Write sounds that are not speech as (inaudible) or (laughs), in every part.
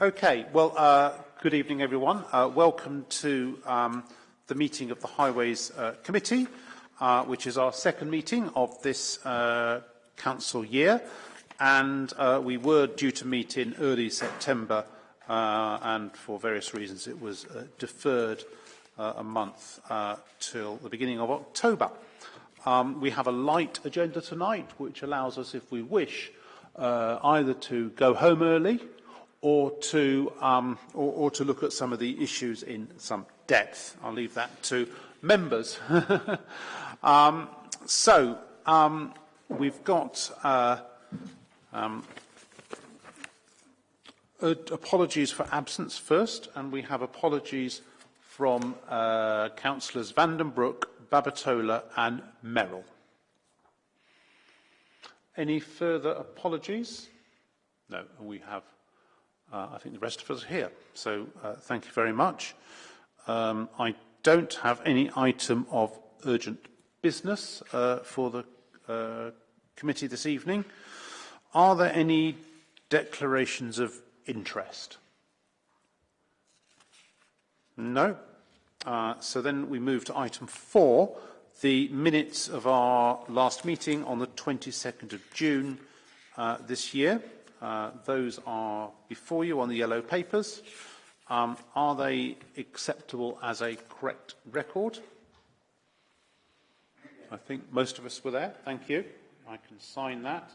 Okay, well, uh, good evening, everyone. Uh, welcome to um, the meeting of the Highways uh, Committee, uh, which is our second meeting of this uh, council year. And uh, we were due to meet in early September, and for various reasons it was deferred a month till the beginning of October. Um, we have a light agenda tonight, which allows us, if we wish, either to go home early or to, um, or, or to look at some of the issues in some depth. I'll leave that to members. (laughs) um, so, um, we've got uh, um, uh, apologies for absence first, and we have apologies from uh, councillors Vandenbroek, Babatola and Merrill. Any further apologies? No, we have uh, I think the rest of us are here. So uh, thank you very much. Um, I don't have any item of urgent business uh, for the uh, committee this evening. Are there any declarations of interest? No. Uh, so then we move to item four, the minutes of our last meeting on the 22nd of June uh, this year. Uh, those are before you on the yellow papers. Um, are they acceptable as a correct record? I think most of us were there. Thank you. I can sign that.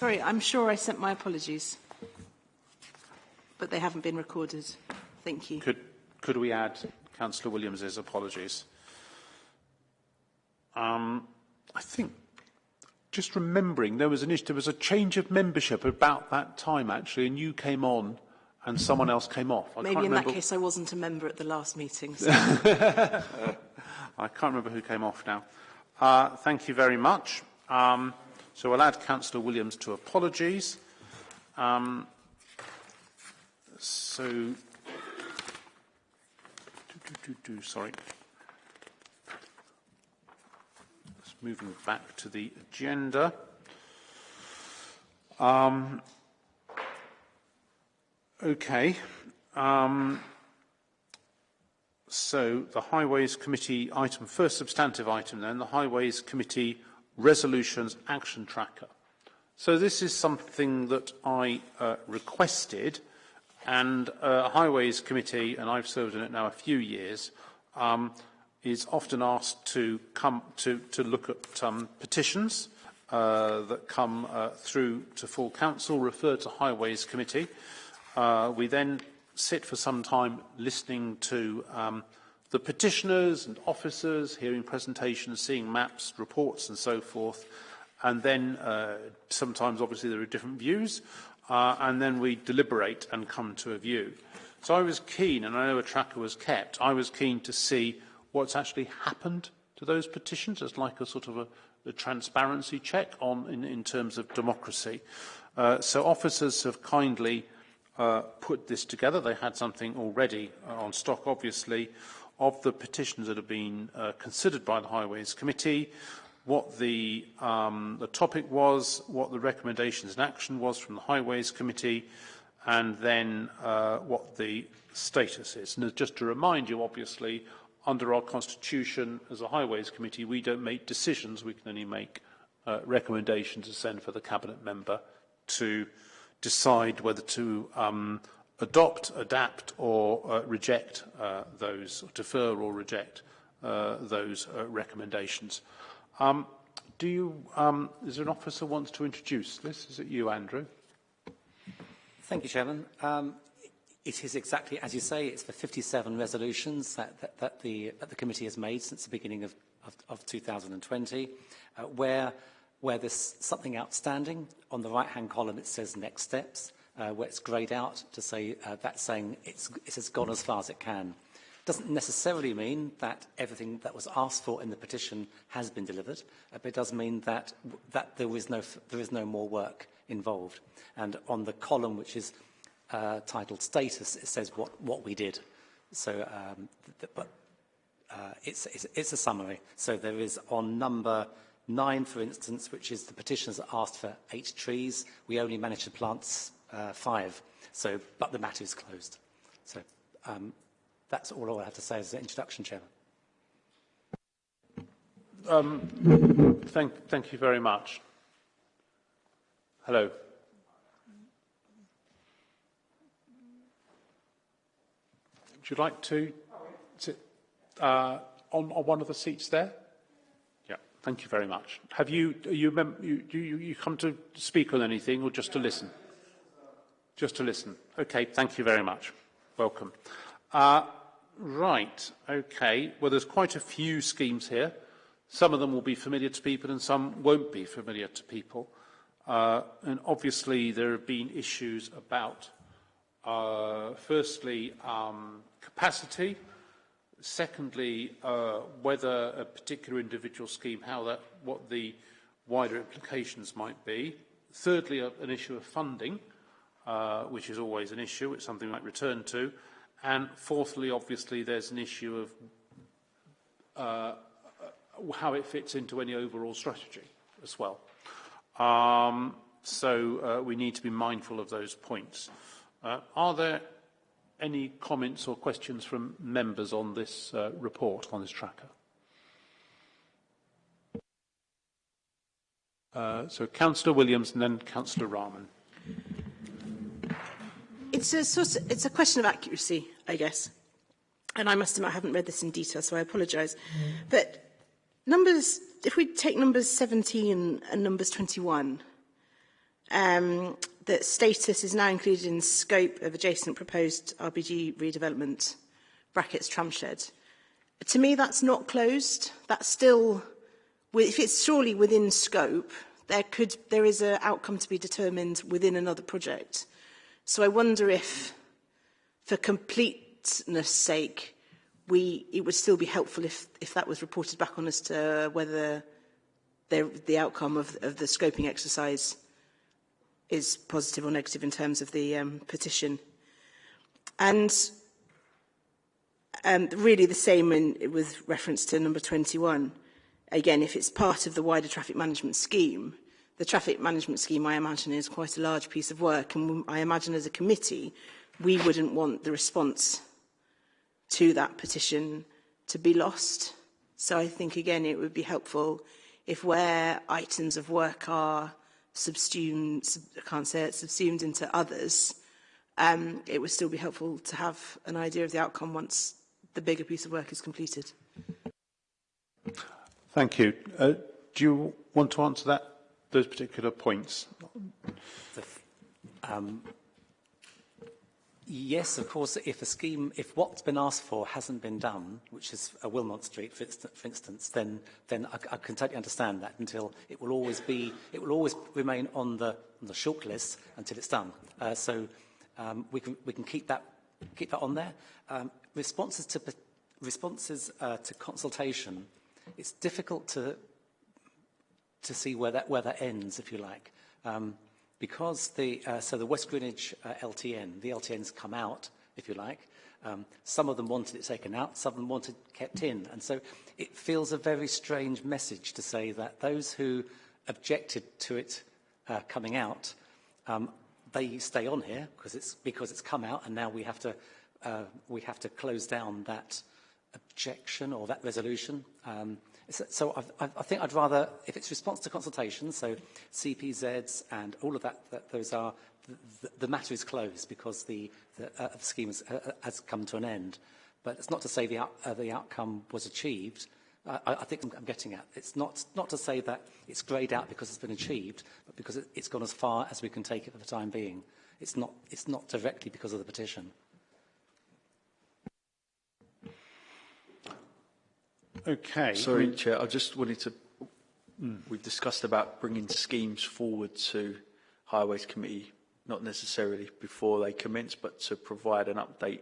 Sorry, I'm sure I sent my apologies, but they haven't been recorded. Thank you. Could, could we add Councillor Williams's apologies? Um, I think just remembering there was an issue, there was a change of membership about that time actually, and you came on and someone else came off. I Maybe in remember... that case I wasn't a member at the last meeting. So. (laughs) I can't remember who came off now. Uh, thank you very much. Um, so we'll add Councillor Williams to apologies. Um, so, do, do, do, sorry. Moving back to the agenda. Um, okay. Um, so the Highways Committee item, first substantive item then, the Highways Committee Resolutions Action Tracker. So this is something that I uh, requested and uh, Highways Committee, and I've served in it now a few years, um, is often asked to come to, to look at um, petitions uh, that come uh, through to full council, referred to Highways Committee. Uh, we then sit for some time listening to um, the petitioners and officers, hearing presentations, seeing maps, reports and so forth. And then uh, sometimes obviously there are different views uh, and then we deliberate and come to a view. So I was keen, and I know a tracker was kept, I was keen to see what's actually happened to those petitions as like a sort of a, a transparency check on in, in terms of democracy. Uh, so officers have kindly uh, put this together. They had something already uh, on stock, obviously, of the petitions that have been uh, considered by the Highways Committee, what the, um, the topic was, what the recommendations and action was from the Highways Committee, and then uh, what the status is. And just to remind you, obviously, under our constitution as a highways committee we don't make decisions we can only make uh, recommendations to send for the cabinet member to decide whether to um, adopt, adapt or uh, reject uh, those, or defer or reject uh, those uh, recommendations. Um, do you, um, is there an officer wants to introduce this? Is it you, Andrew? Thank you, Chairman. Um, It is exactly, as you say, it's the 57 resolutions that, that, that, the, that the committee has made since the beginning of, of, of 2020, uh, where, where there's something outstanding. On the right-hand column, it says next steps, uh, where it's grayed out to say uh, saying it's, it has gone as far as it can. Doesn't necessarily mean that everything that was asked for in the petition has been delivered, uh, but it does mean that, that there, is no, there is no more work involved. And on the column, which is uh, titled status, it says what, what we did. So, um, but uh, it's, it's, it's a summary. So there is on number 9, for instance, which is the petitioners asked for eight trees, we only managed to plant uh, five. So, but the matter is closed. So um, that's all I have to say as an introduction, Chairman. Um, thank, thank you very much. Hello. Would you like to sit uh, on, on one of the seats there? Yeah, thank you very much. Have you, you, mem- you, you, you come to speak on anything or just to listen? Just to listen. Okay, thank you very much. Welcome. Uh, right, okay. Well, there's quite a few schemes here. Some of them will be familiar to people and some won't be familiar to people. Uh, and obviously there have been issues about, uh, firstly, um, capacity, secondly, uh, whether a particular individual scheme, how that, what the wider implications might be, thirdly, an issue of funding, uh, which is always an issue, it's something we might return to, and fourthly, obviously, there's an issue of uh, how it fits into any overall strategy as well. Um, so uh, we need to be mindful of those points. Uh, are there any comments or questions from members on this uh, report, on this tracker? Uh, so Councillor Williams and then Councillor Rahman. It's a, sort of, it's a question of accuracy, I guess. And I must admit, I haven't read this in detail, so I apologise. But numbers, if we take numbers 17 and numbers 21, um, that status is now included in scope of adjacent proposed RBG redevelopment, brackets tramshed. To me, that's not closed. That's still, if it's surely within scope, there could there is an outcome to be determined within another project. So I wonder if, for completeness sake, we it would still be helpful if if that was reported back on as to whether the, the outcome of, of the scoping exercise is positive or negative in terms of the um, petition. And um, really the same in, with reference to number 21. Again, if it's part of the wider traffic management scheme, the traffic management scheme, I imagine, is quite a large piece of work. And I imagine as a committee, we wouldn't want the response to that petition to be lost. So I think, again, it would be helpful if where items of work are subsumed, sub, I can't say it, subsumed into others, um, it would still be helpful to have an idea of the outcome once the bigger piece of work is completed. Thank you. Uh, do you want to answer that, those particular points? Um, Yes, of course, if a scheme, if what's been asked for hasn't been done, which is a Wilmount Street, for, instance, for instance then, then I, I can totally understand that until it will always be, it will always remain on the, on the short list until it's done. Uh, so um, we, can, we can keep that, keep that on there. Um, responses to, responses uh, to consultation, it's difficult to, to see where that, where that ends, if you like. Um, because the, uh, so the West Greenwich uh, LTN, the LTNs come out, if you like, um, some of them wanted it taken out, some of them wanted it kept in. And so it feels a very strange message to say that those who objected to it uh, coming out, um, they stay on here because it's, because it's come out and now we have to, uh, we have to close down that objection or that resolution. Um, So, I, I've, I think I'd rather, if it's response to consultation, so CPZs and all of that, that those are, the, the matter is closed because the, the, uh, the scheme has, uh, uh, has come to an end. But it's not to say the, out, uh, the outcome was achieved. Uh, I, I think I'm, I'm getting at. It's not, not to say that it's greyed out because it's been achieved, but because it, it's gone as far as we can take it for the time being. It's not, it's not directly because of the petition. Okay. Sorry, I mean, Chair, I just wanted to... Mm. We've discussed about bringing schemes forward to Highways Committee, not necessarily before they commence, but to provide an update.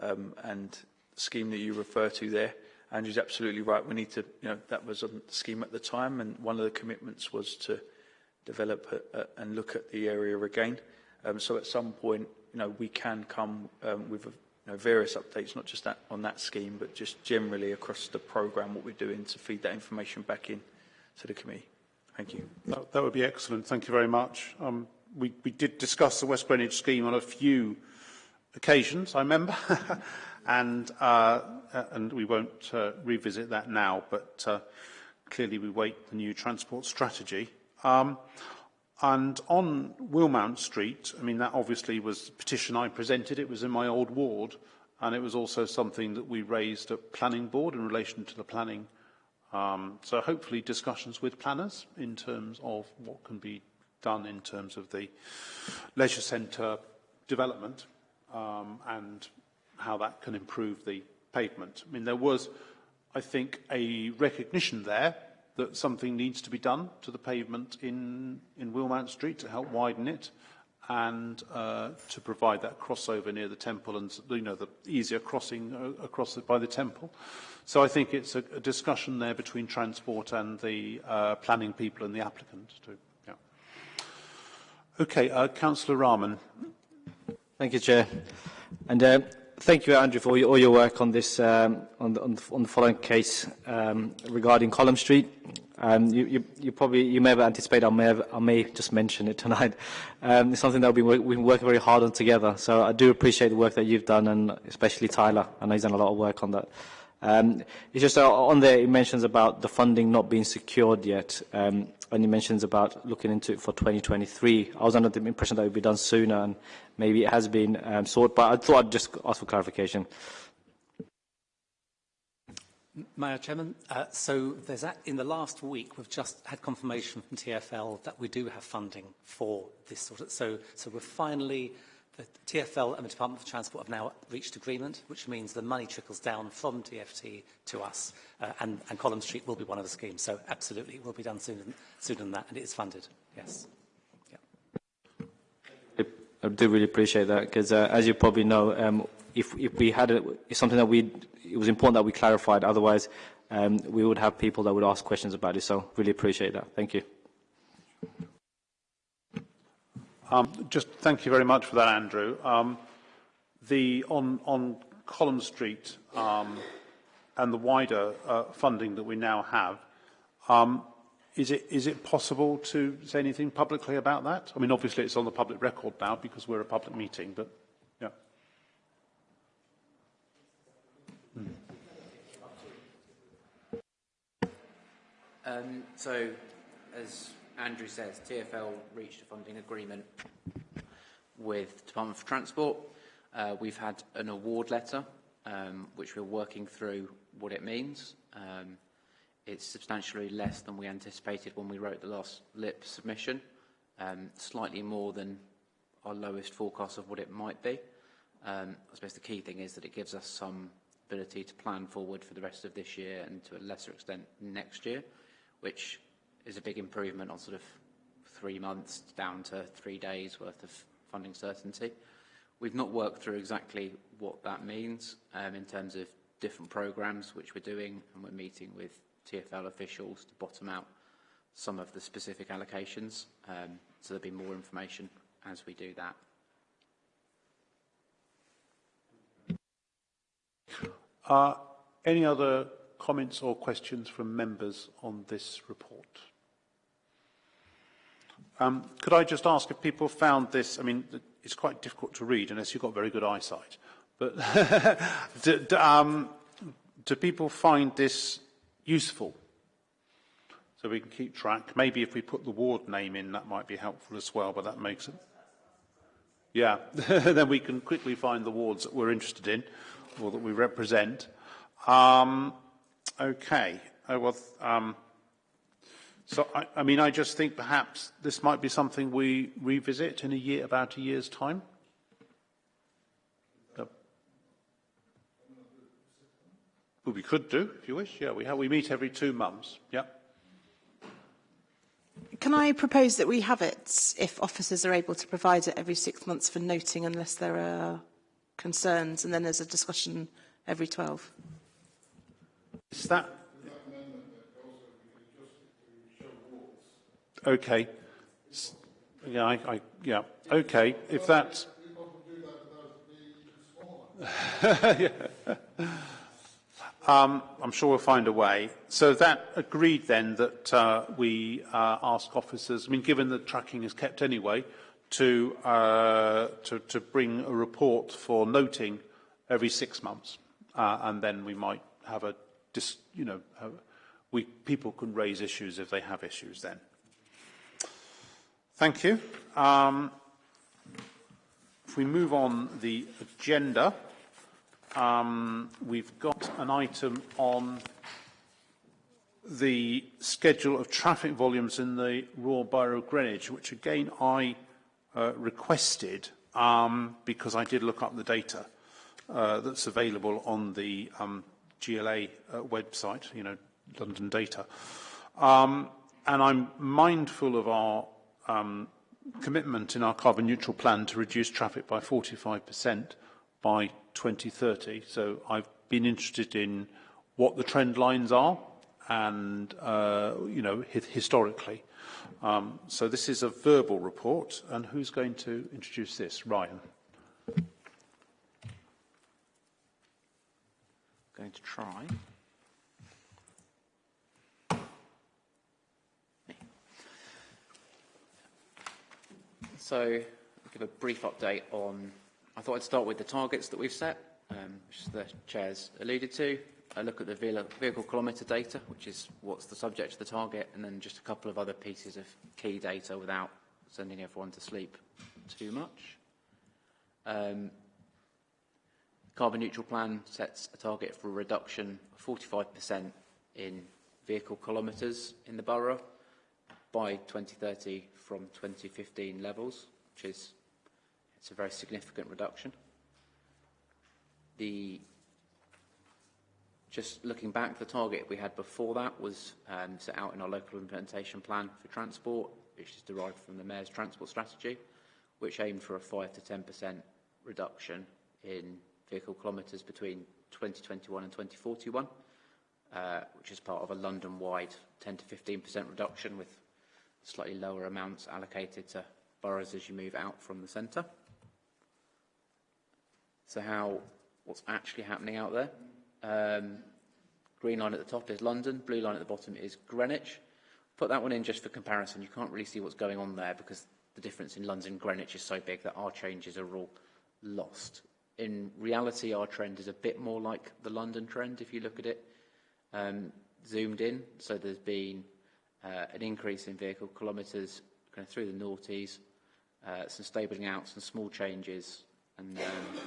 Um, and the scheme that you refer to there, Andrew's absolutely right. We need to, you know, that was on the scheme at the time, and one of the commitments was to develop a, a, and look at the area again. Um, so at some point, you know, we can come um, with a know, various updates, not just that on that scheme, but just generally across the programme, what we're doing to feed that information back in to the committee. Thank you. That, that would be excellent. Thank you very much. Um, we, we did discuss the West Greenwich scheme on a few occasions, I remember, (laughs) and, uh, uh, and we won't uh, revisit that now, but uh, clearly we wait the new transport strategy. Um, and on Wilmount Street, I mean, that obviously was a petition I presented. It was in my old ward, and it was also something that we raised at planning board in relation to the planning. Um, so hopefully discussions with planners in terms of what can be done in terms of the leisure centre development um, and how that can improve the pavement. I mean, there was, I think, a recognition there that something needs to be done to the pavement in, in Wilmount Street to help widen it and uh, to provide that crossover near the temple and you know the easier crossing uh, across it by the temple. So I think it's a, a discussion there between transport and the uh, planning people and the applicant. To, yeah. Okay, uh, Councillor Rahman. Thank you, Chair. And uh, thank you, Andrew, for all your, all your work on this, um, on, the, on, the, on the following case um, regarding Colomb Street. Um, you, you, you probably, you may have anticipated I may, have, I may just mention it tonight. Um, it's something that we've been, we've been working very hard on together. So I do appreciate the work that you've done, and especially Tyler. I know he's done a lot of work on that. Um, it's just uh, on there, it mentions about the funding not being secured yet, um, and it mentions about looking into it for 2023. I was under the impression that it would be done sooner, and maybe it has been um, sorted, but I thought I'd just ask for clarification. Mayor Chairman, uh, so there's a, in the last week we've just had confirmation from TFL that we do have funding for this sort of so so we're finally the TFL and the Department for Transport have now reached agreement, which means the money trickles down from TFL to us, uh, and, and Colomb Street will be one of the schemes. So absolutely, it will be done sooner, sooner than that, and it is funded. Yes. Yeah. I do really appreciate that because, uh, as you probably know, um, if, if we had a, something that we, it was important that we clarified. Otherwise, um, we would have people that would ask questions about it. So, really appreciate that. Thank you. Um, just thank you very much for that, Andrew. Um, the on on Colomb Street um, and the wider uh, funding that we now have, um, is it is it possible to say anything publicly about that? I mean, obviously it's on the public record now because we're a public meeting, but yeah. Um, so, as Andrew says, TFL reached a funding agreement with the Department for Transport. Uh, we've had an award letter, um, which we're working through what it means. Um, it's substantially less than we anticipated when we wrote the last LIP submission, um, slightly more than our lowest forecast of what it might be. Um, I suppose the key thing is that it gives us some ability to plan forward for the rest of this year and to a lesser extent next year, which is a big improvement on sort of three months down to three days worth of funding certainty. We've not worked through exactly what that means um, in terms of different programs which we're doing and we're meeting with TFL officials to bottom out some of the specific allocations. Um, so there'll be more information as we do that. Uh, any other comments or questions from members on this report? Um, could I just ask if people found this, I mean, it's quite difficult to read unless you've got very good eyesight, but (laughs) do, do, um, do people find this useful? So we can keep track. Maybe if we put the ward name in, that might be helpful as well, but that makes it... Yeah, (laughs) then we can quickly find the wards that we're interested in or that we represent. Um, okay. Oh, well, um, So, I, I mean, I just think perhaps this might be something we revisit in a year, about a year's time. Uh, well, we could do, if you wish. Yeah, we, have, we meet every two months. Yeah. Can I propose that we have it if officers are able to provide it every six months for noting unless there are concerns, and then there's a discussion every 12? Is that Okay. Yeah, I, I, yeah. Okay, if that's... (laughs) yeah. Um, I'm sure we'll find a way. So that agreed then that uh, we uh, ask officers, I mean, given that tracking is kept anyway, to, uh, to, to bring a report for noting every six months. Uh, and then we might have a, dis, you know, have, we, people can raise issues if they have issues then. Thank you. Um, if we move on the agenda, um, we've got an item on the schedule of traffic volumes in the Royal Borough of Greenwich, which again I uh, requested um, because I did look up the data uh, that's available on the um, GLA uh, website, you know, London data. Um, and I'm mindful of our um, commitment in our carbon neutral plan to reduce traffic by 45% by 2030. So I've been interested in what the trend lines are and, uh, you know, historically. Um, so this is a verbal report, and who's going to introduce this? Ryan. Going to try. So, I'll give a brief update on, I thought I'd start with the targets that we've set, um, which the Chair's alluded to. I look at the vehicle kilometre data, which is what's the subject of the target, and then just a couple of other pieces of key data without sending everyone to sleep too much. Um, carbon neutral plan sets a target for a reduction of 45% in vehicle kilometres in the borough by 2030 from 2015 levels, which is it's a very significant reduction. The just looking back, the target we had before that was um, set out in our local implementation plan for transport, which is derived from the Mayor's transport strategy, which aimed for a 5 to 10% reduction in vehicle kilometres between 2021 and 2041, uh, which is part of a London-wide 10 to 15% reduction with slightly lower amounts allocated to boroughs as you move out from the centre. So how, what's actually happening out there? Um, green line at the top is London, blue line at the bottom is Greenwich. Put that one in just for comparison. You can't really see what's going on there because the difference in London and Greenwich is so big that our changes are all lost. In reality, our trend is a bit more like the London trend if you look at it um, zoomed in. So there's been uh, an increase in vehicle kilometres kind of through the noughties, uh, some stabling out, some small changes, and um,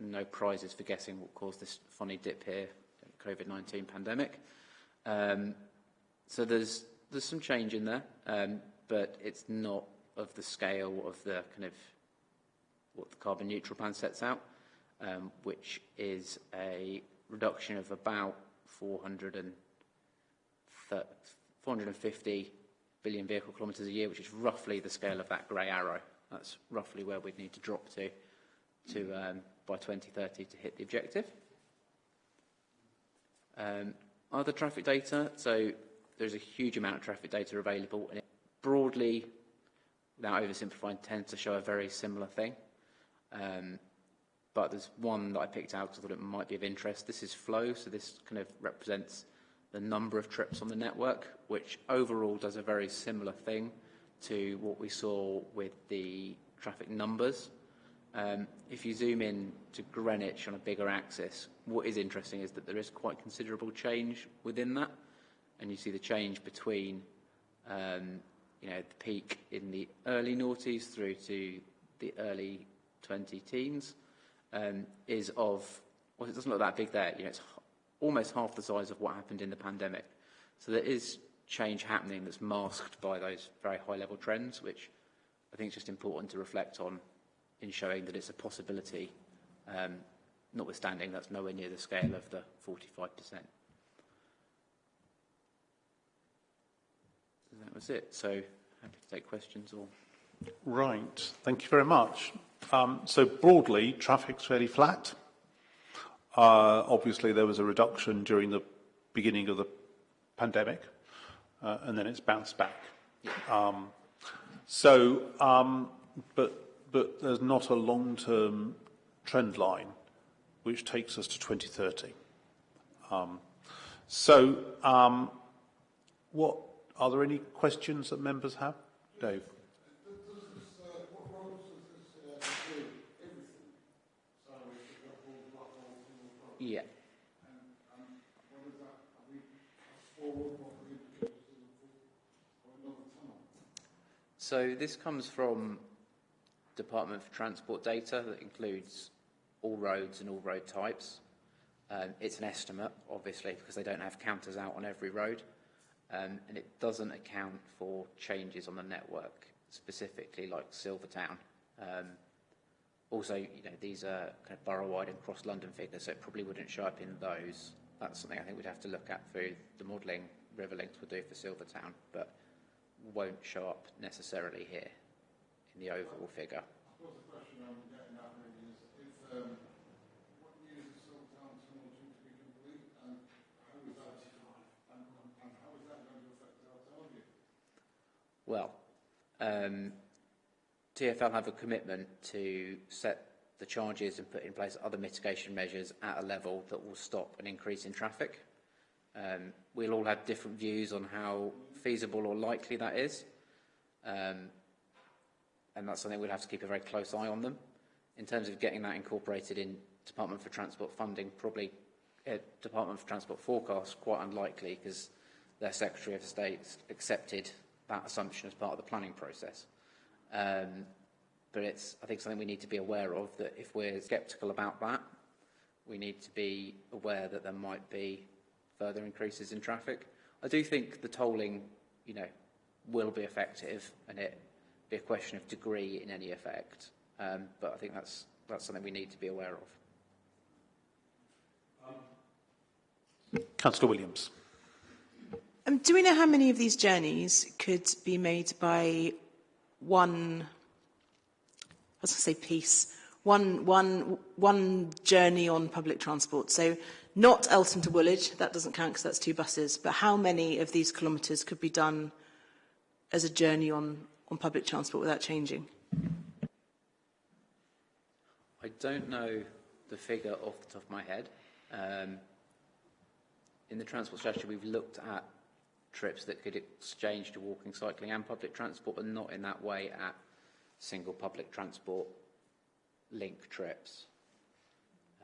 no prizes for guessing what caused this funny dip here, COVID-19 pandemic. Um, so there's there's some change in there, um, but it's not of the scale of the kind of what the carbon neutral plan sets out, um, which is a reduction of about 450 billion vehicle kilometres a year, which is roughly the scale of that grey arrow. That's roughly where we'd need to drop to to um, by 2030 to hit the objective. Um, other traffic data, so there's a huge amount of traffic data available and it broadly, without oversimplifying, tends to show a very similar thing. Um, but there's one that I picked out because I thought it might be of interest. This is flow, so this kind of represents the number of trips on the network, which overall does a very similar thing to what we saw with the traffic numbers. Um, if you zoom in to Greenwich on a bigger axis, what is interesting is that there is quite considerable change within that. And you see the change between um, you know, the peak in the early noughties through to the early 20 teens um, is of, well, it doesn't look that big there. You know, it's almost half the size of what happened in the pandemic. So there is change happening that's masked by those very high level trends, which I think is just important to reflect on in showing that it's a possibility, um, notwithstanding that's nowhere near the scale of the 45%. That was it. So happy to take questions or... Right, thank you very much. Um, so broadly, traffic's fairly flat. Uh, obviously, there was a reduction during the beginning of the pandemic, uh, and then it's bounced back. Um, so, um, but but there's not a long-term trend line which takes us to 2030. Um, so, um, what are there any questions that members have? Dave. Yeah. So this comes from Department for Transport data that includes all roads and all road types. Um, it's an estimate, obviously, because they don't have counters out on every road. Um, and it doesn't account for changes on the network, specifically like Silvertown. Um, also, you know, these are kind of borough-wide and cross-London figures, so it probably wouldn't show up in those. That's something I think we'd have to look at through the modelling Riverlinx will do for Silvertown, but won't show up necessarily here in the overall figure. Well, um, TfL have a commitment to set the charges and put in place other mitigation measures at a level that will stop an increase in traffic. Um, we'll all have different views on how feasible or likely that is. Um, and that's something we'll have to keep a very close eye on them. In terms of getting that incorporated in Department for Transport funding, probably uh, Department for Transport forecast, quite unlikely because their Secretary of State accepted that assumption as part of the planning process. Um, but it's, I think, something we need to be aware of, that if we're sceptical about that, we need to be aware that there might be further increases in traffic. I do think the tolling, you know, will be effective and it be a question of degree in any effect. Um, but I think that's, that's something we need to be aware of. Um, Councillor Williams. Um, do we know how many of these journeys could be made by one, I was going to say piece, one, one, one journey on public transport? So not Eltham to Woolwich, that doesn't count because that's two buses, but how many of these kilometres could be done as a journey on, on public transport without changing? I don't know the figure off the top of my head. Um, in the transport strategy, we've looked at trips that could exchange to walking, cycling and public transport, but not in that way at single public transport link trips.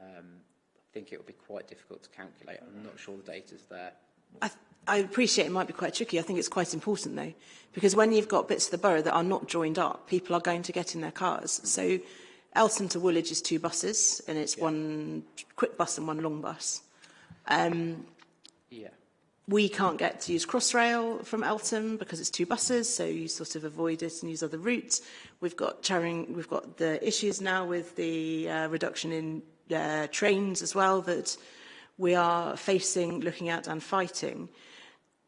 Um, I think it would be quite difficult to calculate. I'm not sure the data's there. I, I appreciate it might be quite tricky. I think it's quite important though, because when you've got bits of the borough that are not joined up, people are going to get in their cars. So Eltham to Woolwich is two buses, and it's yeah. one quick bus and one long bus. Um, yeah we can't get to use Crossrail from Eltham because it's two buses, so you sort of avoid it and use other routes. We've got Charing, we've got the issues now with the uh, reduction in uh, trains as well that we are facing, looking at and fighting.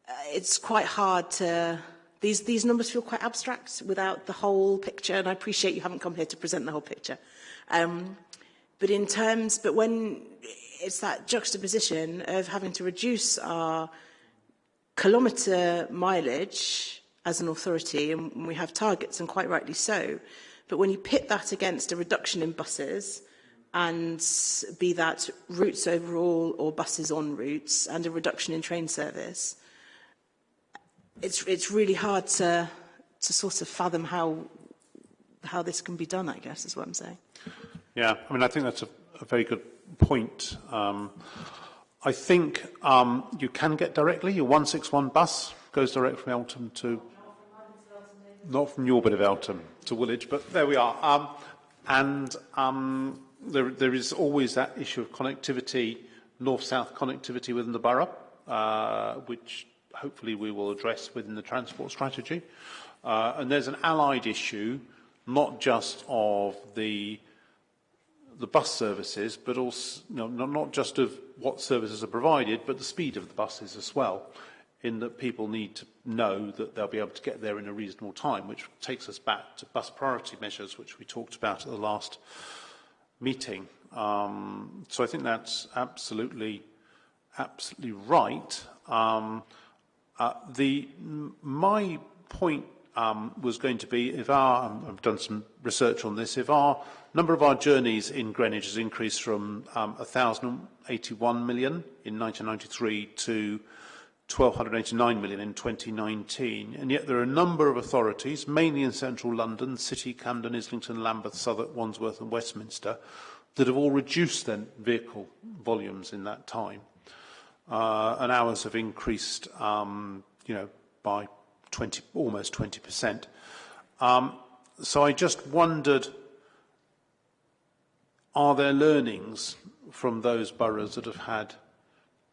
Uh, it's quite hard to, these, these numbers feel quite abstract without the whole picture, and I appreciate you haven't come here to present the whole picture. Um, but in terms, but when it's that juxtaposition of having to reduce our kilometre mileage as an authority, and we have targets, and quite rightly so, but when you pit that against a reduction in buses, and be that routes overall or buses on routes, and a reduction in train service, it's, it's really hard to, to sort of fathom how, how this can be done, I guess, is what I'm saying. Yeah, I mean, I think that's a, a very good point. Um, I think um, you can get directly. Your 161 bus goes direct from Eltham to... Not from your bit of Eltham to Woolwich, but there we are. Um, and um, there, there is always that issue of connectivity, north-south connectivity within the borough, uh, which hopefully we will address within the transport strategy. Uh, and there's an allied issue, not just of the the bus services, but also you know, not just of what services are provided, but the speed of the buses as well, in that people need to know that they'll be able to get there in a reasonable time, which takes us back to bus priority measures, which we talked about at the last meeting. Um, so I think that's absolutely, absolutely right. Um, uh, the, my point um, was going to be if our, um, I've done some research on this, if our number of our journeys in Greenwich has increased from um, 1,081 million in 1993 to 1,289 million in 2019, and yet there are a number of authorities, mainly in central London, City, Camden, Islington, Lambeth, Southwark, Wandsworth and Westminster, that have all reduced their vehicle volumes in that time. Uh, and ours have increased, um, you know, by 20, almost 20%. Um, so I just wondered, are there learnings from those boroughs that have had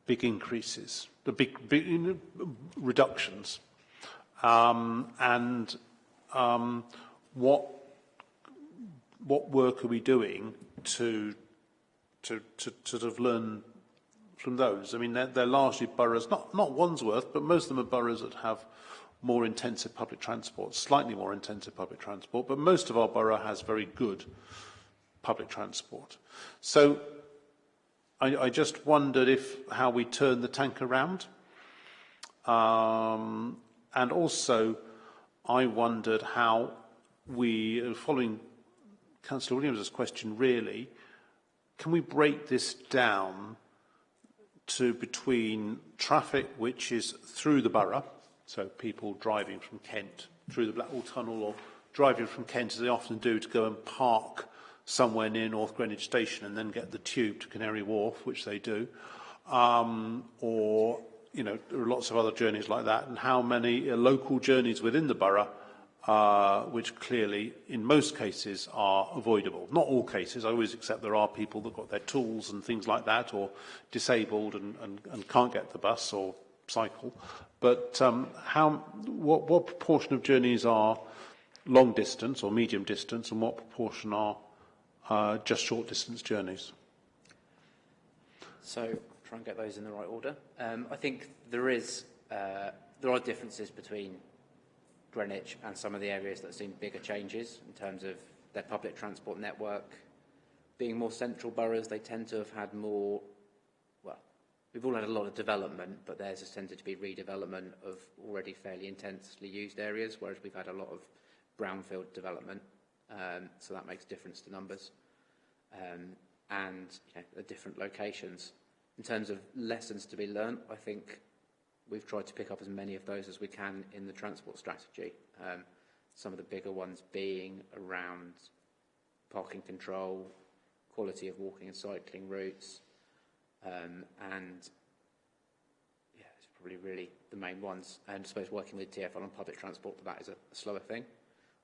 big increases, the big, big reductions? Um, and um, what, what work are we doing to, to, to, sort of learn from those? I mean, they're, they're largely boroughs, not, not Wandsworth, but most of them are boroughs that have more intensive public transport, slightly more intensive public transport, but most of our borough has very good public transport. So I, I just wondered if how we turn the tank around. Um, and also, I wondered how we, following Councillor Williams' question really, can we break this down to between traffic which is through the borough, so people driving from Kent through the Blackwall Tunnel or driving from Kent, as they often do, to go and park somewhere near North Greenwich Station and then get the tube to Canary Wharf, which they do, um, or you know there are lots of other journeys like that, and how many uh, local journeys within the borough, uh, which clearly in most cases are avoidable. Not all cases. I always accept there are people that got their tools and things like that, or disabled and, and, and can't get the bus or cycle. But um, how, what, what proportion of journeys are long distance or medium distance, and what proportion are uh, just short distance journeys? So try and get those in the right order. Um, I think there is uh, there are differences between Greenwich and some of the areas that have seen bigger changes in terms of their public transport network. Being more central boroughs, they tend to have had more We've all had a lot of development, but theirs has tended to be redevelopment of already fairly intensely used areas, whereas we've had a lot of brownfield development. Um, so that makes a difference to numbers. Um, and you know, the different locations. In terms of lessons to be learnt, I think we've tried to pick up as many of those as we can in the transport strategy. Um, some of the bigger ones being around parking control, quality of walking and cycling routes, um, and yeah, it's probably really the main ones. And I suppose working with TfL on public transport, for that is a, a slower thing.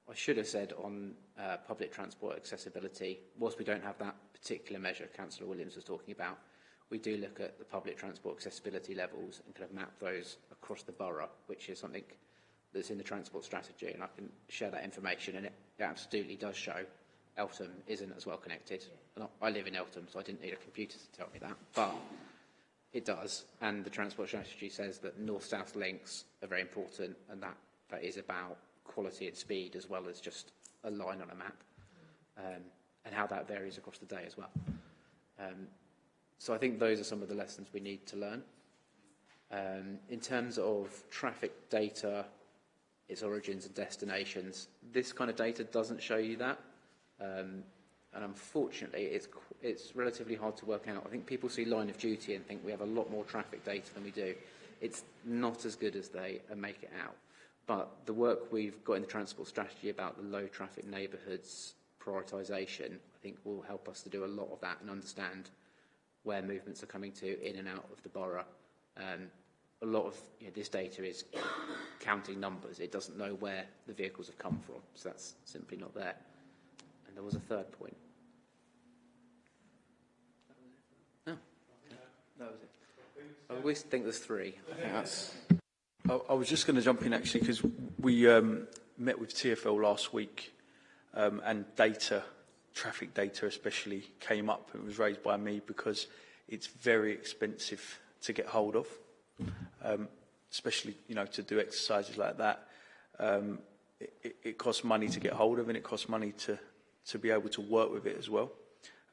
I should have said on uh, public transport accessibility, whilst we don't have that particular measure Councillor Williams was talking about, we do look at the public transport accessibility levels and kind of map those across the borough, which is something that's in the transport strategy, and I can share that information, and it, absolutely does show Eltham isn't as well connected. I live in Eltham, so I didn't need a computer to tell me that, but it does. And the transport strategy says that north-south links are very important, and that, that is about quality and speed as well as just a line on a map, um, and how that varies across the day as well. Um, so I think those are some of the lessons we need to learn. Um, in terms of traffic data, its origins and destinations, this kind of data doesn't show you that. Um, and unfortunately, it's, it's relatively hard to work out. I think people see line of duty and think we have a lot more traffic data than we do. It's not as good as they uh, make it out. But the work we've got in the transport strategy about the low traffic neighbourhoods prioritisation, I think will help us to do a lot of that and understand where movements are coming to in and out of the borough. Um, a lot of you know, this data is counting numbers. It doesn't know where the vehicles have come from, so that's simply not there. There was a third point. No. That was it. I always think there's three. I think that's... I, I was just going to jump in actually because we um, met with TFL last week um, and data, traffic data especially, came up and was raised by me because it's very expensive to get hold of, um, especially you know to do exercises like that. Um, it, it, it costs money to get hold of and it costs money to to be able to work with it as well.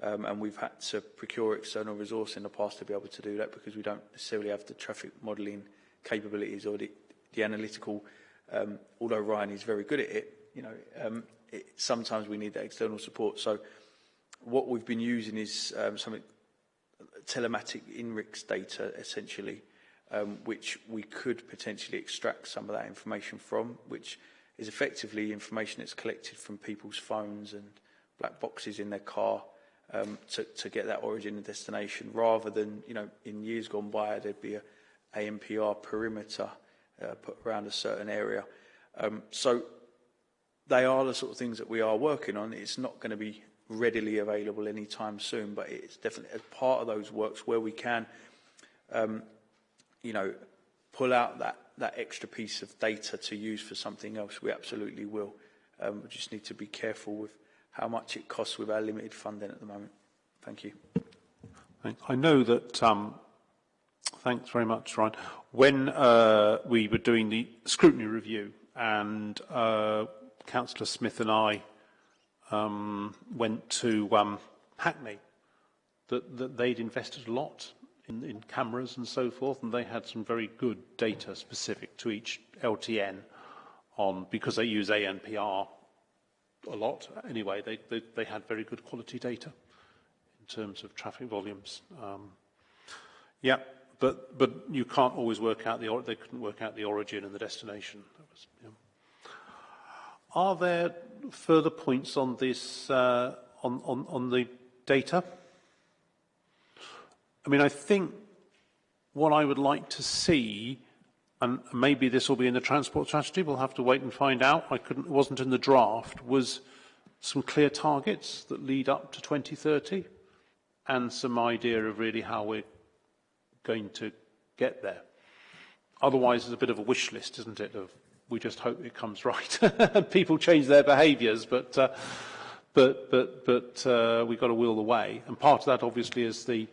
Um, and we've had to procure external resource in the past to be able to do that because we don't necessarily have the traffic modelling capabilities or the, the analytical um, although Ryan is very good at it, you know, um, it, sometimes we need that external support. So what we've been using is um, something telematic INRIX data, essentially, um, which we could potentially extract some of that information from, which is effectively information that's collected from people's phones and black boxes in their car um, to, to get that origin and destination, rather than, you know, in years gone by, there'd be a ANPR perimeter uh, put around a certain area. Um, so they are the sort of things that we are working on. It's not going to be readily available anytime soon, but it's definitely as part of those works where we can, um, you know, pull out that, that extra piece of data to use for something else, we absolutely will. Um, we just need to be careful with how much it costs with our limited funding at the moment. Thank you. I know that, um, thanks very much, Ryan. When uh, we were doing the scrutiny review and uh, Councillor Smith and I um, went to um, Hackney, that, that they'd invested a lot in, in cameras and so forth, and they had some very good data specific to each LTN on because they use ANPR a lot anyway. They, they, they had very good quality data in terms of traffic volumes. Um, yeah, but but you can't always work out the they couldn't work out the origin and the destination. Was, yeah. Are there further points on this uh, on, on on the data? I mean, I think what I would like to see, and maybe this will be in the transport strategy, we'll have to wait and find out. I couldn't, it wasn't in the draft, was some clear targets that lead up to 2030 and some idea of really how we're going to get there. Otherwise, it's a bit of a wish list, isn't it, of we just hope it comes (laughs) right. People change their behaviours, but, uh, but, but, but uh, we've got to will the way. And part of that, obviously, is the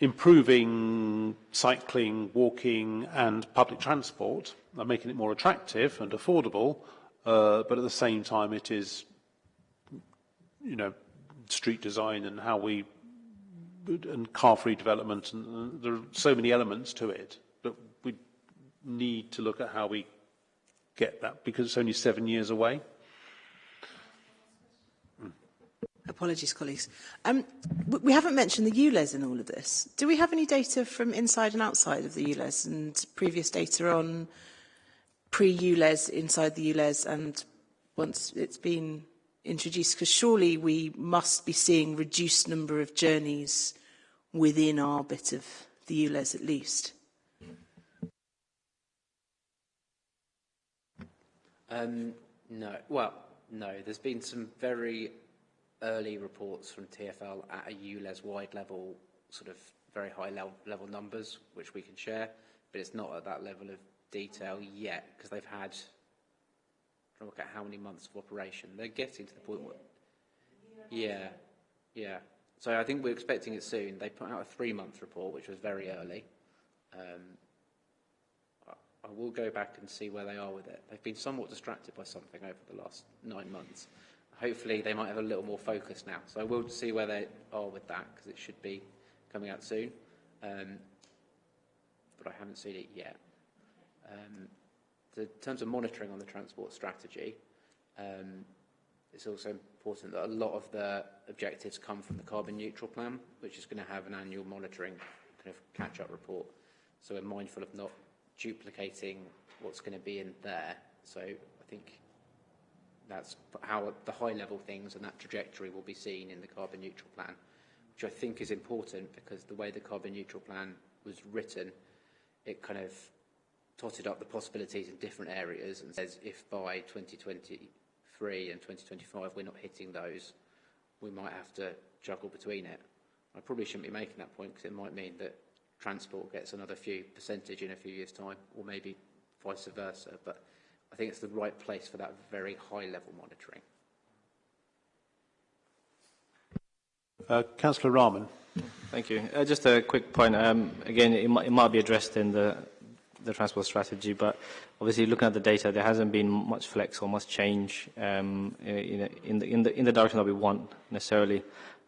improving cycling, walking and public transport, and making it more attractive and affordable, uh, but at the same time it is, you know, street design and how we, and car-free development, and, there are so many elements to it, but we need to look at how we get that because it's only seven years away. Apologies, colleagues. Um, we haven't mentioned the ULEZ in all of this. Do we have any data from inside and outside of the ULEZ and previous data on pre-ULEZ, inside the ULEZ and once it's been introduced? Because surely we must be seeing reduced number of journeys within our bit of the ULEZ at least. Um, no. Well, no. There's been some very early reports from TFL at a ULEZ-wide level, sort of very high level, level numbers, which we can share, but it's not at that level of detail yet, because they've had, look at how many months of operation. They're getting to the point where, yeah, yeah. So I think we're expecting it soon. They put out a three-month report, which was very early. Um, I will go back and see where they are with it. They've been somewhat distracted by something over the last nine months hopefully they might have a little more focus now. So I will see where they are with that because it should be coming out soon. Um, but I haven't seen it yet. Um, in terms of monitoring on the transport strategy, um, it's also important that a lot of the objectives come from the carbon neutral plan, which is going to have an annual monitoring kind of catch-up report. So we're mindful of not duplicating what's going to be in there. So I think that's how the high level things and that trajectory will be seen in the carbon neutral plan, which I think is important because the way the carbon neutral plan was written, it kind of totted up the possibilities in different areas and says if by 2023 and 2025 we're not hitting those, we might have to juggle between it. I probably shouldn't be making that point because it might mean that transport gets another few percentage in a few years' time, or maybe vice versa. But I think it's the right place for that very high level monitoring. Uh, Councillor Rahman. Thank you. Uh, just a quick point. Um, again, it might, it might be addressed in the, the transport strategy, but obviously looking at the data, there hasn't been much flex or much change um, in, in, the, in, the, in the direction that we want necessarily.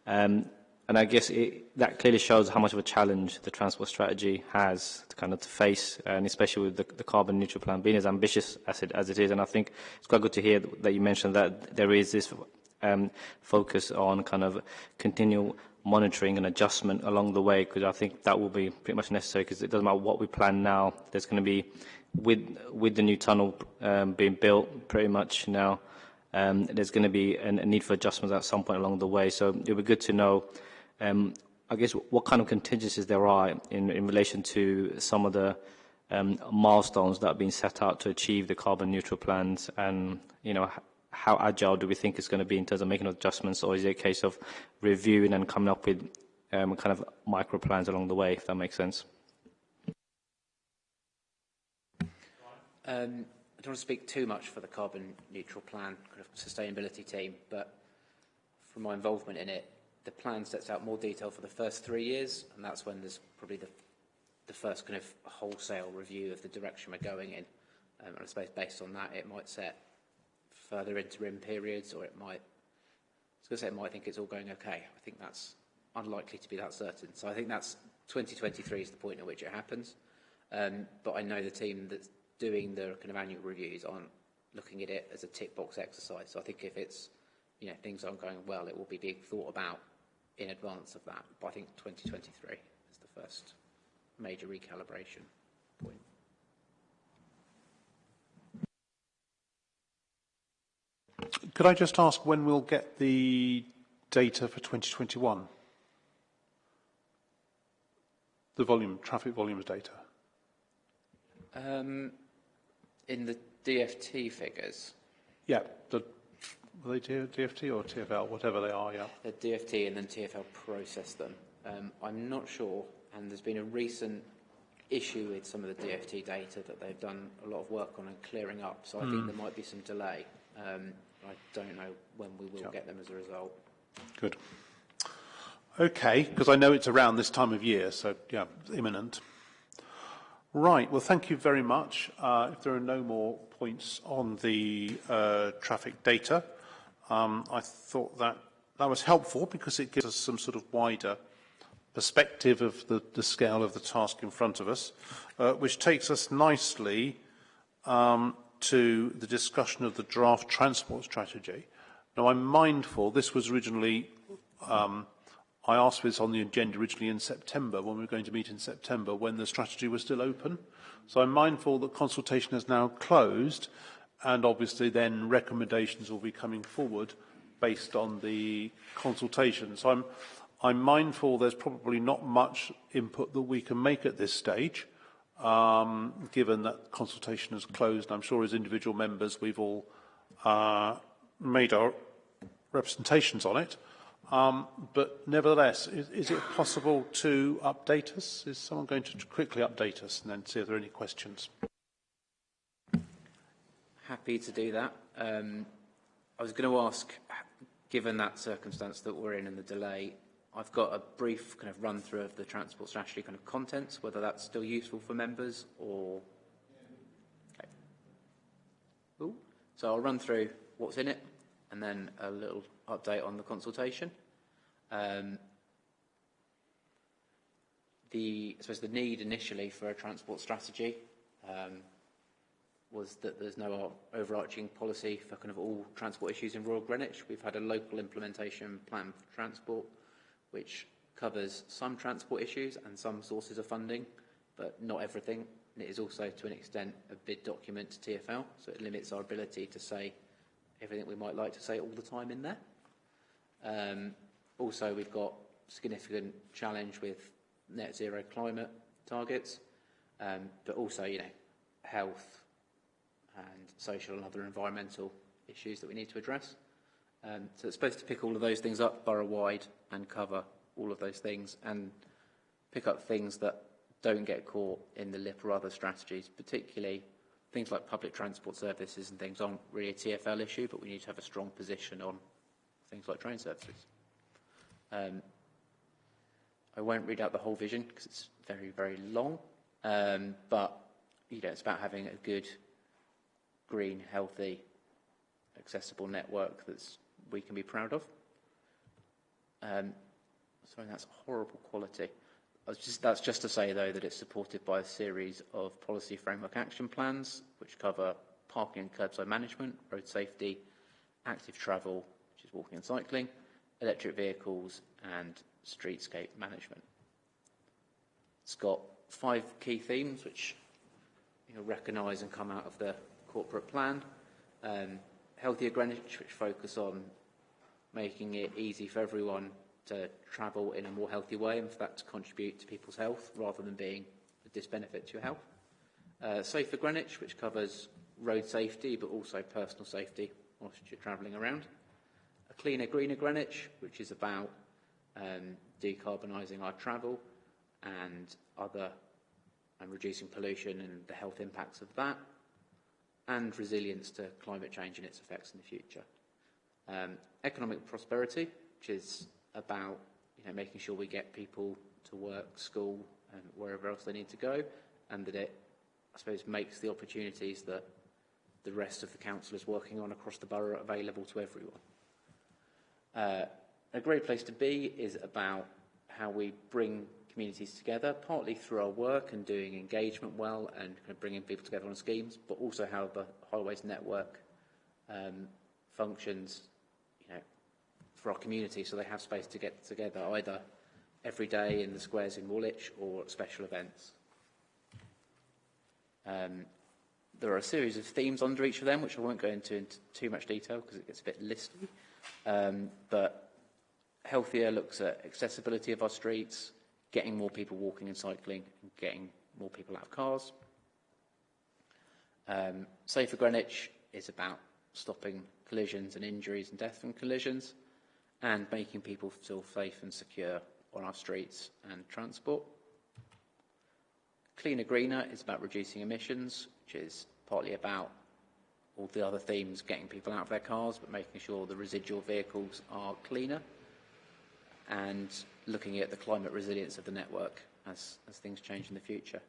Um, and I guess it, that clearly shows how much of a challenge the transport strategy has to kind of to face, and especially with the, the carbon neutral plan being as ambitious as it, as it is. And I think it's quite good to hear that you mentioned that there is this um, focus on kind of continual monitoring and adjustment along the way, because I think that will be pretty much necessary, because it doesn't matter what we plan now, there's going to be, with, with the new tunnel um, being built pretty much now, um, there's going to be an, a need for adjustments at some point along the way. So it would be good to know um, I guess what kind of contingencies there are in, in relation to some of the um, milestones that have been set out to achieve the carbon neutral plans and, you know, how agile do we think it's going to be in terms of making adjustments or is it a case of reviewing and coming up with um, kind of micro plans along the way, if that makes sense? Um, I don't want to speak too much for the carbon neutral plan kind of sustainability team, but from my involvement in it, the plan sets out more detail for the first three years, and that's when there's probably the, the first kind of wholesale review of the direction we're going in. Um, and I suppose based on that, it might set further interim periods, or it might, I was going to say it might think it's all going okay. I think that's unlikely to be that certain. So I think that's 2023 is the point at which it happens. Um, but I know the team that's doing the kind of annual reviews aren't looking at it as a tick box exercise. So I think if it's, you know, things aren't going well, it will be being thought about in advance of that. But I think 2023 is the first major recalibration point. Could I just ask when we'll get the data for 2021? The volume, traffic volumes data. Um, in the DFT figures? Yeah, the Are they DFT or TFL, whatever they are, yeah? The DFT and then TFL process them. Um, I'm not sure, and there's been a recent issue with some of the DFT data that they've done a lot of work on and clearing up, so I mm. think hmm. there might be some delay. Um, I don't know when we will get them as a result. Good. Okay, because I know it's around this time of year, so yeah, imminent. Right, well, thank you very much. Uh, if there are no more points on the uh, traffic data, um, I thought that that was helpful because it gives us some sort of wider perspective of the, the scale of the task in front of us, uh, which takes us nicely um, to the discussion of the draft transport strategy. Now, I'm mindful this was originally, um, I asked for this on the agenda originally in September, when we were going to meet in September, when the strategy was still open. So I'm mindful that consultation has now closed, and obviously then recommendations will be coming forward based on the consultation. So I'm, I'm mindful there's probably not much input that we can make at this stage, um, given that consultation has closed. I'm sure as individual members we've all uh, made our representations on it. Um, but nevertheless, is, is it possible to update us? Is someone going to quickly update us and then see if there are any questions? Happy to do that. Um, I was going to ask, given that circumstance that we're in and the delay, I've got a brief kind of run through of the transport strategy kind of contents, whether that's still useful for members or... Okay. Ooh. So I'll run through what's in it and then a little update on the consultation. Um, the, I suppose the need initially for a transport strategy um, was that there's no overarching policy for kind of all transport issues in Royal Greenwich. We've had a local implementation plan for transport, which covers some transport issues and some sources of funding, but not everything. And it is also, to an extent, a bid document to TFL, so it limits our ability to say everything we might like to say all the time in there. Um, also, we've got significant challenge with net zero climate targets, um, but also, you know, health, and social and other environmental issues that we need to address. Um, so it's supposed to pick all of those things up borough-wide and cover all of those things and pick up things that don't get caught in the LIP or other strategies, particularly things like public transport services and things aren't really a TFL issue, but we need to have a strong position on things like train services. Um, I won't read out the whole vision because it's very, very long, um, but you know, it's about having a good green, healthy, accessible network that we can be proud of. Um, sorry, that's horrible quality. Just, that's just to say, though, that it's supported by a series of policy framework action plans, which cover parking and curbside management, road safety, active travel, which is walking and cycling, electric vehicles, and streetscape management. It's got five key themes, which you'll recognise and come out of the corporate plan. Um, Healthier Greenwich, which focus on making it easy for everyone to travel in a more healthy way and for that to contribute to people's health rather than being a disbenefit to your health. Uh, Safer Greenwich, which covers road safety but also personal safety whilst you're travelling around. A Cleaner, Greener Greenwich, which is about um, decarbonising our travel and other and reducing pollution and the health impacts of that and resilience to climate change and its effects in the future. Um, economic prosperity, which is about you know, making sure we get people to work, school, and wherever else they need to go, and that it, I suppose, makes the opportunities that the rest of the council is working on across the borough available to everyone. Uh, a great place to be is about how we bring communities together, partly through our work and doing engagement well and kind of bringing people together on schemes, but also how the Highways network um, functions, you know, for our community, so they have space to get together either every day in the squares in Woolwich or at special events. Um, there are a series of themes under each of them, which I won't go into in too much detail because it gets a bit listy. Um, but healthier looks at accessibility of our streets, getting more people walking and cycling, and getting more people out of cars. Um, Safer Greenwich is about stopping collisions and injuries and death from collisions and making people feel safe and secure on our streets and transport. Cleaner Greener is about reducing emissions, which is partly about all the other themes, getting people out of their cars, but making sure the residual vehicles are cleaner and looking at the climate resilience of the network as, as things change in the future.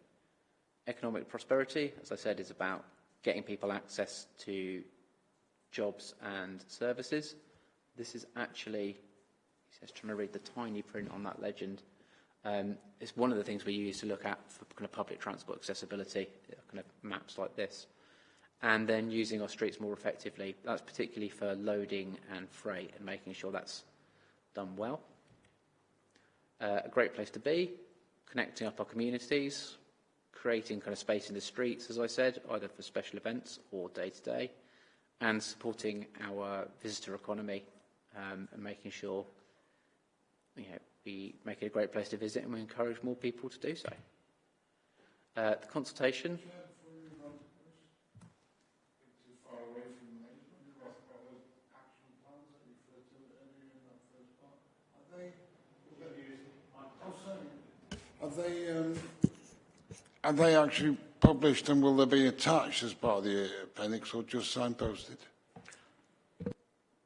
Economic prosperity, as I said, is about getting people access to jobs and services. This is actually, he says, trying to read the tiny print on that legend. Um, it's one of the things we use to look at for kind of public transport accessibility, kind of maps like this. And then using our streets more effectively. That's particularly for loading and freight and making sure that's done well uh, a great place to be, connecting up our communities, creating kind of space in the streets, as I said, either for special events or day to day, and supporting our visitor economy um, and making sure you know, we make it a great place to visit and we encourage more people to do so. Uh, the consultation. Are they, um, are they actually published and will they be attached as part of the appendix or just signposted?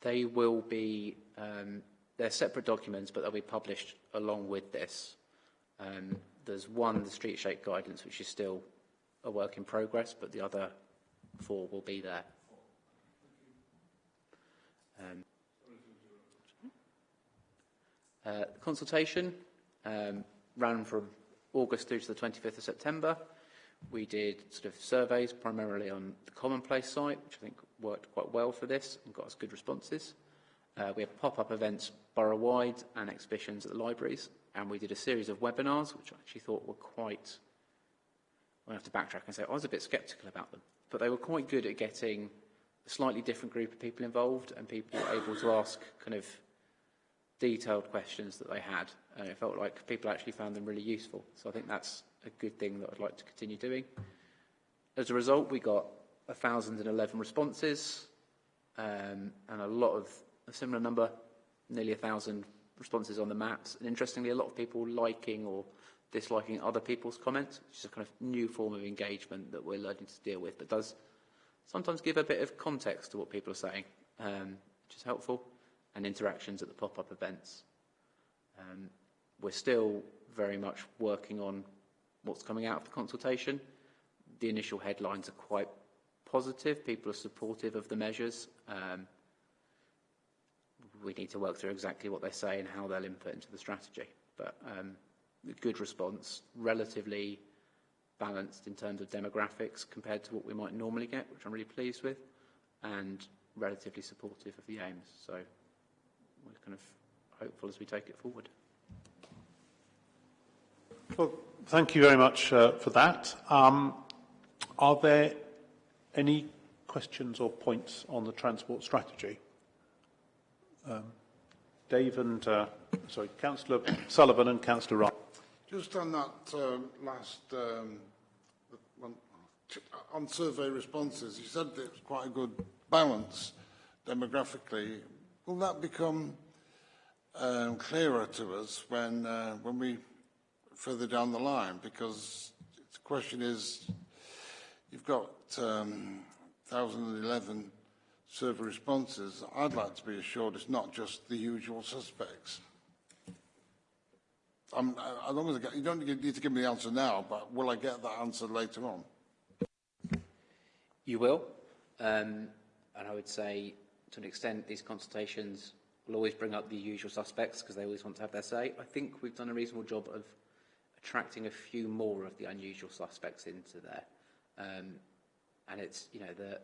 They will be, um, they're separate documents, but they'll be published along with this. Um, there's one, the street shape guidance, which is still a work in progress, but the other four will be there. Um, uh, consultation, um, ran from August through to the 25th of September. We did sort of surveys primarily on the Commonplace site, which I think worked quite well for this and got us good responses. Uh, we had pop-up events borough-wide and exhibitions at the libraries, and we did a series of webinars, which I actually thought were quite... I have to backtrack and say I was a bit sceptical about them, but they were quite good at getting a slightly different group of people involved and people able to ask kind of detailed questions that they had, and it felt like people actually found them really useful. So I think that's a good thing that I'd like to continue doing. As a result, we got 1,011 responses um, and a lot of a similar number, nearly 1,000 responses on the maps. And interestingly, a lot of people liking or disliking other people's comments, which is a kind of new form of engagement that we're learning to deal with, but does sometimes give a bit of context to what people are saying, um, which is helpful and interactions at the pop-up events. Um, we're still very much working on what's coming out of the consultation. The initial headlines are quite positive. People are supportive of the measures. Um, we need to work through exactly what they say and how they'll input into the strategy. But um, good response, relatively balanced in terms of demographics compared to what we might normally get, which I'm really pleased with, and relatively supportive of the aims. So we're kind of hopeful as we take it forward. Well, thank you very much uh, for that. Um, are there any questions or points on the transport strategy? Um, Dave and, uh, sorry, Councillor Sullivan and Councillor Wright. Just on that um, last, um, one, on survey responses, you said that it was quite a good balance demographically. Will that become um, clearer to us when, uh, when we further down the line? Because the question is, you've got um, 1,011 survey responses. I'd like to be assured it's not just the usual suspects. I'm, as long as I get, you don't need to give me the answer now, but will I get that answer later on? You will. Um, and I would say, to an extent, these consultations will always bring up the usual suspects because they always want to have their say. I think we've done a reasonable job of attracting a few more of the unusual suspects into there. Um, and it's, you know, the,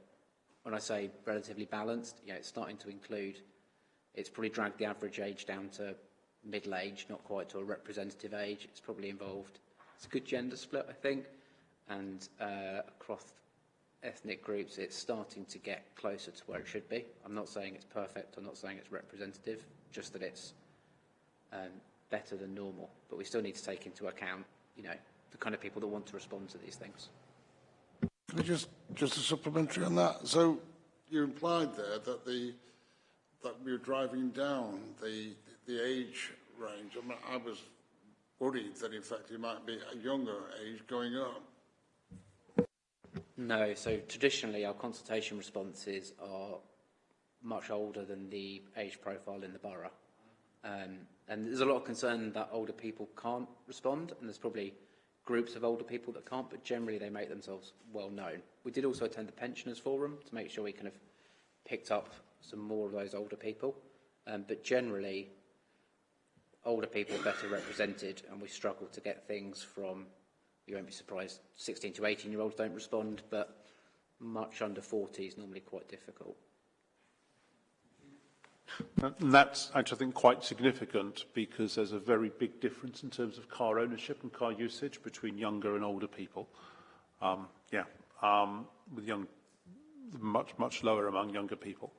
when I say relatively balanced, you know, it's starting to include, it's probably dragged the average age down to middle age, not quite to a representative age. It's probably involved, it's a good gender split, I think. And uh, across ethnic groups, it's starting to get closer to where it should be. I'm not saying it's perfect, I'm not saying it's representative, just that it's um, better than normal. But we still need to take into account, you know, the kind of people that want to respond to these things. Can I just, just a supplementary on that? So you implied there that the that we were driving down the the age range. I, mean, I was worried that in fact it might be a younger age going up. No, so traditionally our consultation responses are much older than the age profile in the borough. Um, and there's a lot of concern that older people can't respond, and there's probably groups of older people that can't, but generally they make themselves well known. We did also attend the Pensioners Forum to make sure we kind of picked up some more of those older people. Um, but generally, older people are better represented, and we struggle to get things from, you won't be surprised, 16 to 18 year olds don't respond, but much under 40 is normally quite difficult. And that's actually, I think, quite significant because there's a very big difference in terms of car ownership and car usage between younger and older people. Um, yeah, um, with young, much, much lower among younger people.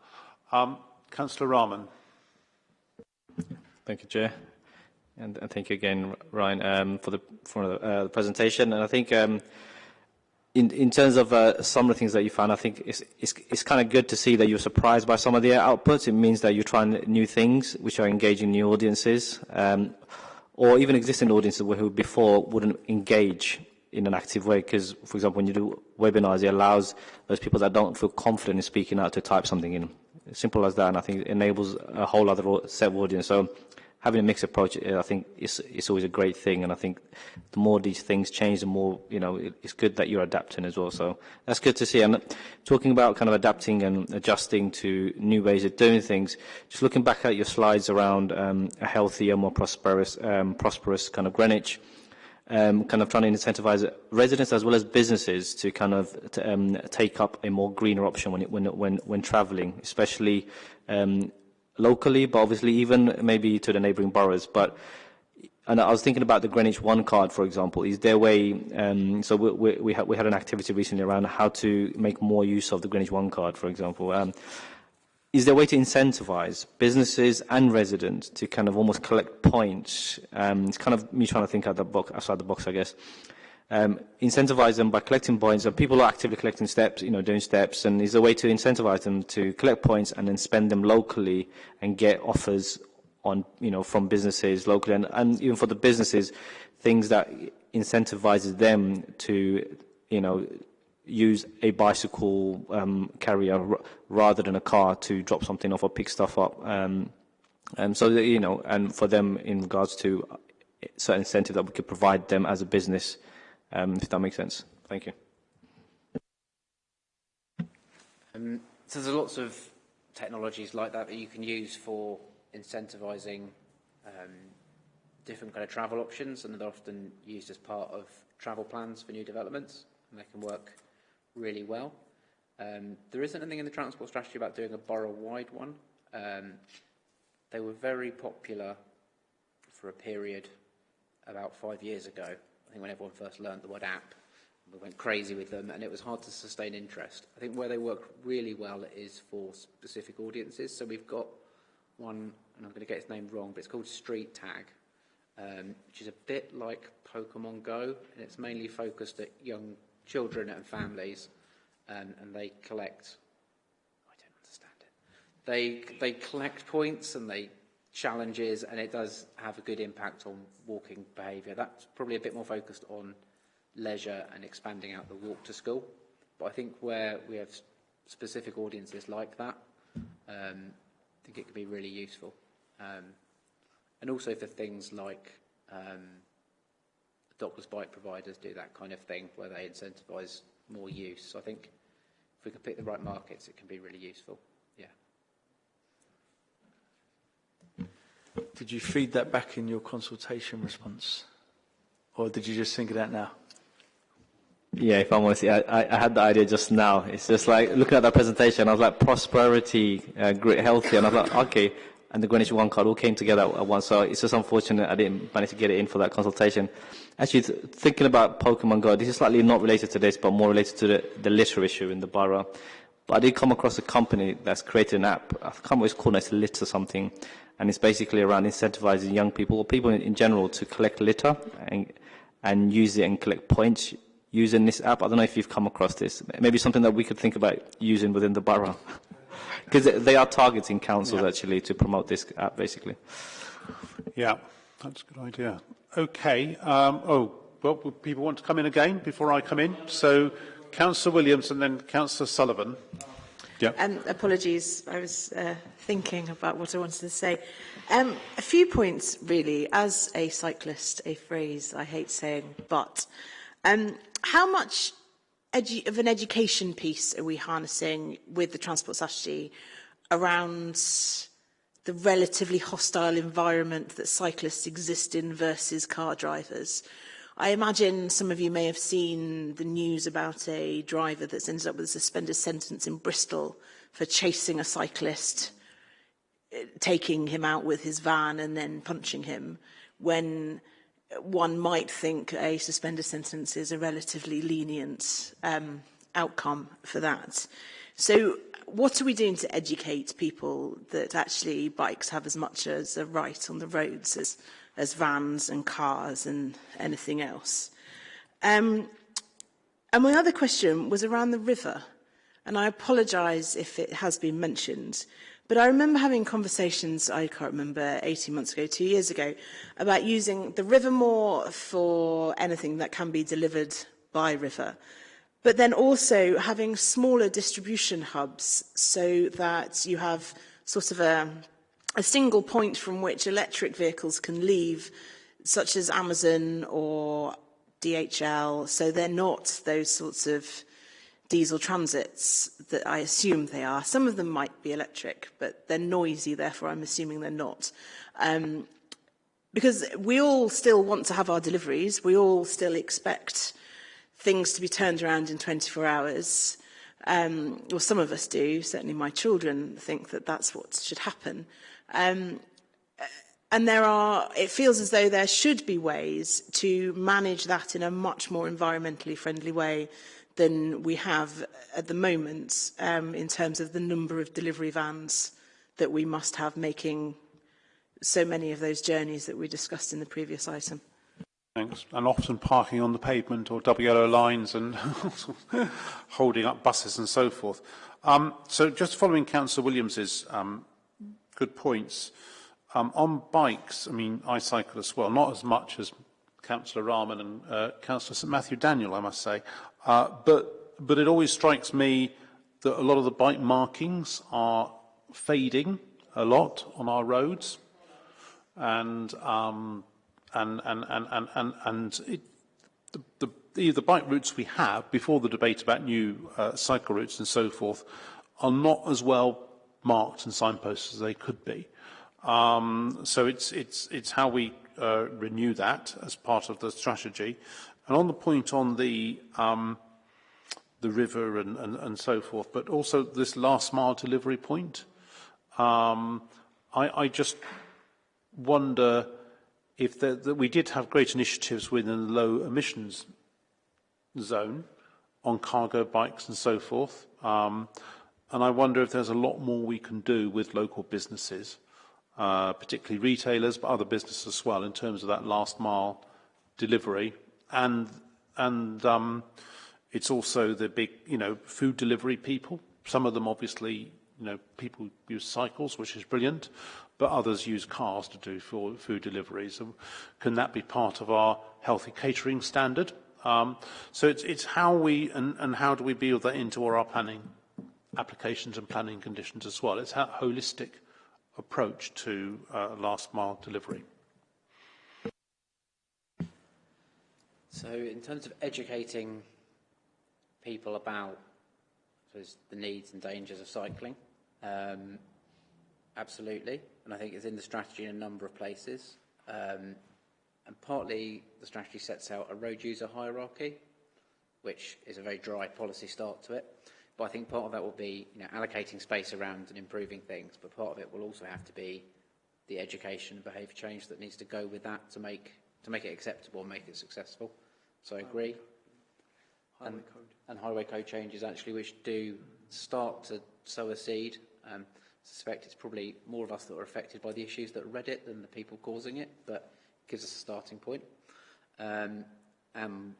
Um, Councillor Rahman. Thank you, Chair. And, and thank you again, Ryan, um, for the, for uh, the presentation. And I think um, in, in terms of uh, some of the things that you found, I think it's, it's, it's kind of good to see that you're surprised by some of the outputs. It means that you're trying new things, which are engaging new audiences, um, or even existing audiences who before wouldn't engage in an active way. Because, for example, when you do webinars, it allows those people that don't feel confident in speaking out to type something in. Simple as that, and I think it enables a whole other set of audience. So having a mixed approach, uh, I think, is, always a great thing. And I think the more these things change, the more, you know, it, it's good that you're adapting as well. So that's good to see. And talking about kind of adapting and adjusting to new ways of doing things, just looking back at your slides around um, a healthier, more prosperous, um, prosperous kind of Greenwich, um, kind of trying to incentivize residents as well as businesses to kind of to, um, take up a more greener option when, it, when, when, when traveling, especially um, locally, but obviously even maybe to the neighbouring boroughs. But and I was thinking about the Greenwich One card, for example. Is there a way? Um, so we, we, we, had, we had an activity recently around how to make more use of the Greenwich One card, for example. Um, is there a way to incentivize businesses and residents to kind of almost collect points? Um, it's kind of me trying to think out the box, outside the box, I guess um, incentivize them by collecting points. And people are actively collecting steps, you know, doing steps, and is a way to incentivize them to collect points and then spend them locally and get offers on, you know, from businesses locally, and, and even for the businesses, things that incentivizes them to, you know, use a bicycle um, carrier rather than a car to drop something off or pick stuff up. Um, and so, that, you know, and for them in regards to certain incentive that we could provide them as a business um, if that makes sense. Thank you. Um, so there's lots of technologies like that that you can use for incentivising um, different kind of travel options, and they're often used as part of travel plans for new developments, and they can work really well. Um, there isn't anything in the transport strategy about doing a borough-wide one. Um, they were very popular for a period about five years ago, I think when everyone first learned the word app. We went crazy with them, and it was hard to sustain interest. I think where they work really well is for specific audiences. So we've got one, and I'm going to get its name wrong, but it's called Street Tag, um, which is a bit like Pokemon Go, and it's mainly focused at young children and families, um, and they collect. I don't understand it. They they collect points and they challenges, and it does have a good impact on walking behaviour. That's probably a bit more focused on leisure and expanding out the walk to school. But I think where we have specific audiences like that, um, I think it could be really useful. Um, and also for things like um, dockless bike providers do that kind of thing where they incentivise more use. So I think if we can pick the right markets, it can be really useful. Yeah. Did you feed that back in your consultation response? Or did you just think of that now? Yeah, if I'm honest, I, I had the idea just now. It's just like looking at that presentation, I was like prosperity, uh, great, healthy, and I was like, okay. And the Greenwich One card all came together at once. So it's just unfortunate I didn't manage to get it in for that consultation. Actually, th thinking about Pokemon Go, this is slightly not related to this, but more related to the, the litter issue in the borough. But I did come across a company that's created an app. I can't remember what it's called. It's Litter something, and it's basically around incentivizing young people or people in, in general to collect litter and and use it and collect points using this app. I don't know if you've come across this. Maybe something that we could think about using within the borough. (laughs) Because they are targeting councils, Yeah. actually, to promote this app, basically. Yeah, that's a good idea. Okay. Um, oh, well, people want to come in again before I come in. So, Councillor Williams and then Councillor Sullivan. Yeah. Um, apologies, I was uh, thinking about what I wanted to say. Um, a few points, really. As a cyclist, a phrase I hate saying, but um, how much of an education piece are we harnessing with the transport strategy around the relatively hostile environment that cyclists exist in versus car drivers? I imagine some of you may have seen the news about a driver that's ended up with a suspended sentence in Bristol for chasing a cyclist, taking him out with his van and then punching him, when one might think a suspended sentence is a relatively lenient um, outcome for that. So what are we doing to educate people that actually bikes have as much as a right on the roads as as vans and cars and anything else. Um, and my other question was around the river. And I apologise if it has been mentioned. But I remember having conversations, I can't remember, 18 months ago, two years ago, about using the river more for anything that can be delivered by river. But then also having smaller distribution hubs so that you have sort of a a single point from which electric vehicles can leave, such as Amazon or DHL, so they're not those sorts of diesel transits that I assume they are. Some of them might be electric, but they're noisy, therefore I'm assuming they're not. Um, because we all still want to have our deliveries, we all still expect things to be turned around in 24 hours. Um, well, some of us do, certainly my children think that that's what should happen. Um, uh, and there are, it feels as though there should be ways to manage that in a much more environmentally friendly way than we have at the moment um, in terms of the number of delivery vans that we must have making so many of those journeys that we discussed in the previous item. Thanks. And often parking on the pavement or double yellow lines and (laughs) holding up buses and so forth. Um, so just following Councillor Williams's um, good points, um, on bikes, I mean, I cycle as well, not as much as Councillor Rahman and uh, Councillor St Matthew Daniel, I must say, uh, but, but it always strikes me that a lot of the bike markings are fading a lot on our roads. And um, and and and and and, and it, the, the, the, bike routes we have before the debate about new uh, cycle routes and so forth are not as well marked and signposted as they could be. Um, so it's, it's, it's how we uh, renew that as part of the strategy. And on the point on the, um, the river and, and, and so forth, but also this last mile delivery point, um, I, I just wonder if that we did have great initiatives within the low emissions zone on cargo bikes and so forth. Um, and I wonder if there's a lot more we can do with local businesses, uh, particularly retailers, but other businesses as well, in terms of that last mile delivery. And, and um, it's also the big, you know, food delivery people. Some of them obviously, you know, people use cycles, which is brilliant, but others use cars to do food deliveries. And can that be part of our healthy catering standard? Um, so it's, it's how we, and, and how do we build that into our planning applications and planning conditions as well. It's a holistic approach to uh, last mile delivery. So in terms of educating people about the needs and dangers of cycling, um, absolutely. And I think it's in the strategy in a number of places. Um, and partly the strategy sets out a road user hierarchy, which is a very dry policy start to it. But I think part of that will be you know, allocating space around and improving things, but part of it will also have to be the education and behaviour change that needs to go with that to make, to make it acceptable and make it successful. So I agree. Highway and, code. and highway code changes actually which do start to sow a seed. Um, I suspect it's probably more of us that are affected by the issues that read it than the people causing it, but it gives us a starting point. Um, and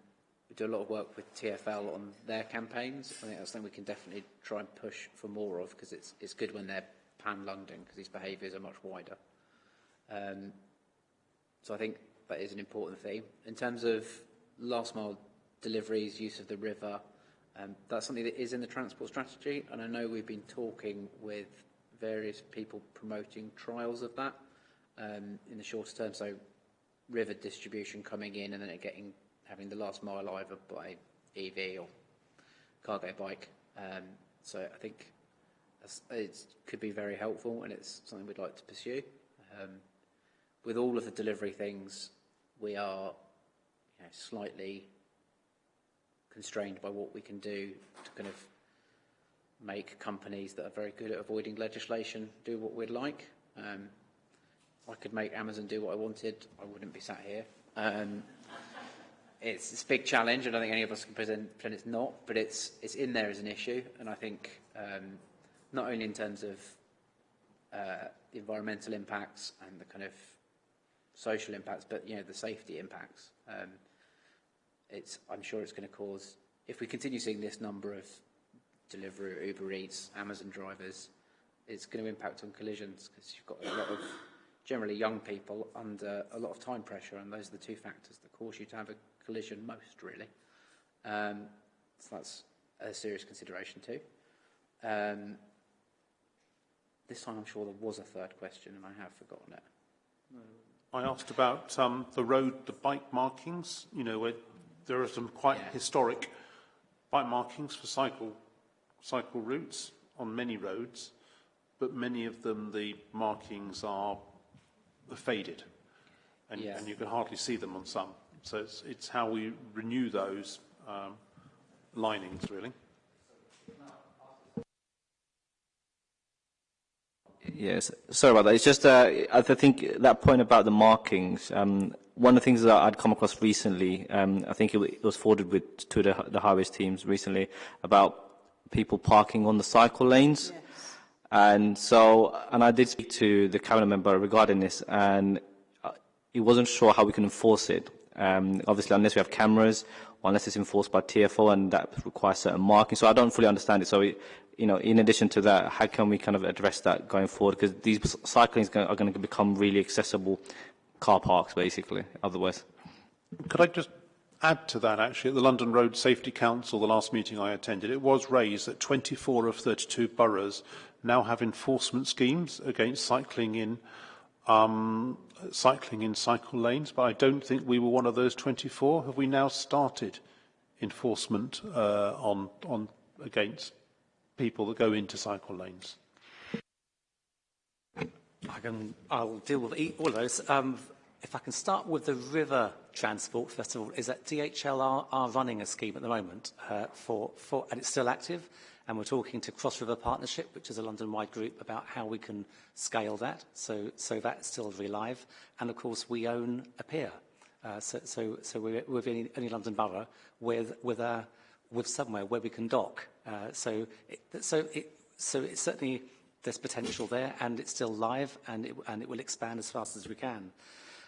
we do a lot of work with TFL on their campaigns. I think that's something we can definitely try and push for more of because it's, it's good when they're pan-London because these behaviours are much wider. Um, so I think that is an important theme. In terms of last mile deliveries, use of the river, um, that's something that is in the transport strategy and I know we've been talking with various people promoting trials of that um, in the shorter term. So river distribution coming in and then it getting having the last mile either by EV or cargo bike. Um, so I think it could be very helpful and it's something we'd like to pursue. Um, with all of the delivery things, we are you know, slightly constrained by what we can do to kind of make companies that are very good at avoiding legislation do what we'd like. Um, I could make Amazon do what I wanted, I wouldn't be sat here. Um, it's, it's a big challenge. And I don't think any of us can present, pretend it's not, but it's, it's in there as an issue. And I think um, not only in terms of uh, the environmental impacts and the kind of social impacts, but you know the safety impacts. Um, it's, I'm sure it's going to cause, if we continue seeing this number of delivery, Uber Eats, Amazon drivers, it's going to impact on collisions because you've got a lot of generally young people under a lot of time pressure, and those are the two factors that cause you to have a collision most, really. Um, so that's a serious consideration too. Um, this time I'm sure there was a third question and I have forgotten it. I asked about um, the road, the bike markings, you know, where there are some quite Yeah. historic bike markings for cycle, cycle routes on many roads, but many of them, the markings are faded. And, Yeah. and you can hardly see them on some. So it's, it's how we renew those um, linings, really. Yes, sorry about that. It's just, uh, I think that point about the markings, um, one of the things that I'd come across recently, um, I think it, it was forwarded with, to the, the highways teams recently, about people parking on the cycle lanes. Yes. And so, and I did speak to the cabinet member regarding this, and uh, he wasn't sure how we can enforce it. Um, obviously, unless we have cameras, unless it's enforced by TFL, and that requires certain marking. So I don't fully understand it. So, you know, in addition to that, how can we kind of address that going forward? Because these cyclings are going to become really accessible car parks, basically. Otherwise, Could I just add to that, actually, at the London Road Safety Council, the last meeting I attended, it was raised that 24 of 32 boroughs now have enforcement schemes against cycling in um, cycling in cycle lanes, but I don't think we were one of those 24. Have we now started enforcement uh, on, on against people that go into cycle lanes? I can, I'll deal with all of those. Um, if I can start with the river transport, first of all, is that DHL are, are running a scheme at the moment uh, for, for, and it's still active, and we're talking to Cross River Partnership, which is a London-wide group, about how we can scale that. So, so that's still very live. And of course, we own a pier. Uh, so, so, so we're within any London borough with, with, a, with somewhere where we can dock. Uh, so, it, so, it, so it's certainly there's potential there, and it's still live, and it, and it will expand as fast as we can.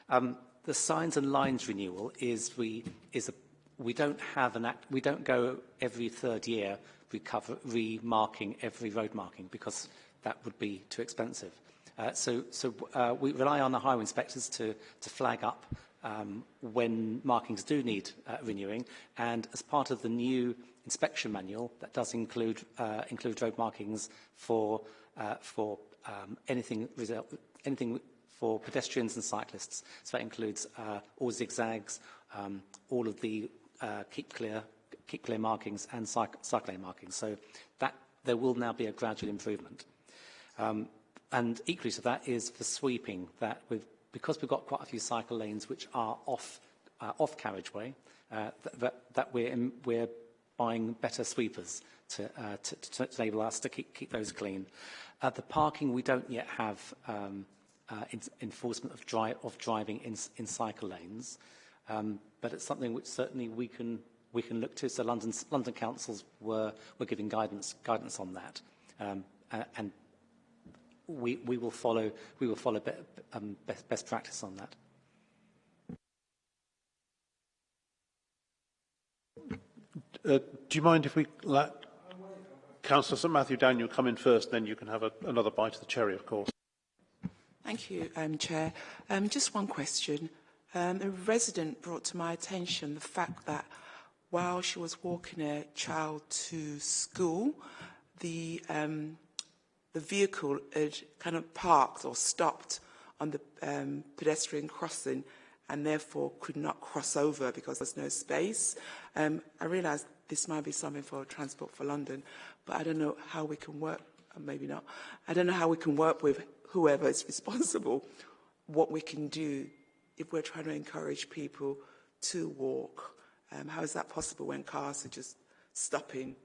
Um, the signs and lines renewal is we is a we don't have an act, we don't go every third year recover remarking every road marking because that would be too expensive. Uh, so so uh, we rely on the highway inspectors to to flag up um, when markings do need uh, renewing, and as part of the new inspection manual, that does include uh, include road markings for uh, for um, anything anything for pedestrians and cyclists. So that includes uh, all zigzags, um, all of the keep clear, clear markings and cyc cyclane markings. So that there will now be a gradual improvement. Um, and equally to that is for sweeping, that because we've got quite a few cycle lanes which are off, uh, off carriageway, uh, that, that we're, in, we're buying better sweepers to, uh, to, to enable us to keep, keep those clean. Uh, the parking, we don't yet have um, uh, in, enforcement of, of driving in, in cycle lanes, um, but it's something which certainly we can we can look to. So London, London councils were were giving guidance guidance on that, um, and we we will follow we will follow be, um, best, best practice on that. Uh, do you mind if we let Councillor St Matthew Daniel come in first, then you can have a, another bite of the cherry, of course. Thank you, um, Chair. Um, just one question. Um, a resident brought to my attention the fact that while she was walking a child to school, the, um, the vehicle had kind of parked or stopped on the um, pedestrian crossing and therefore could not cross over because there's no space. Um, I realise this might be something for Transport for London, but I don't know how we can work, maybe not, I don't know how we can work with whoever is (laughs) responsible, what we can do if we're trying to encourage people to walk. Um, how is that possible when cars are just stopping?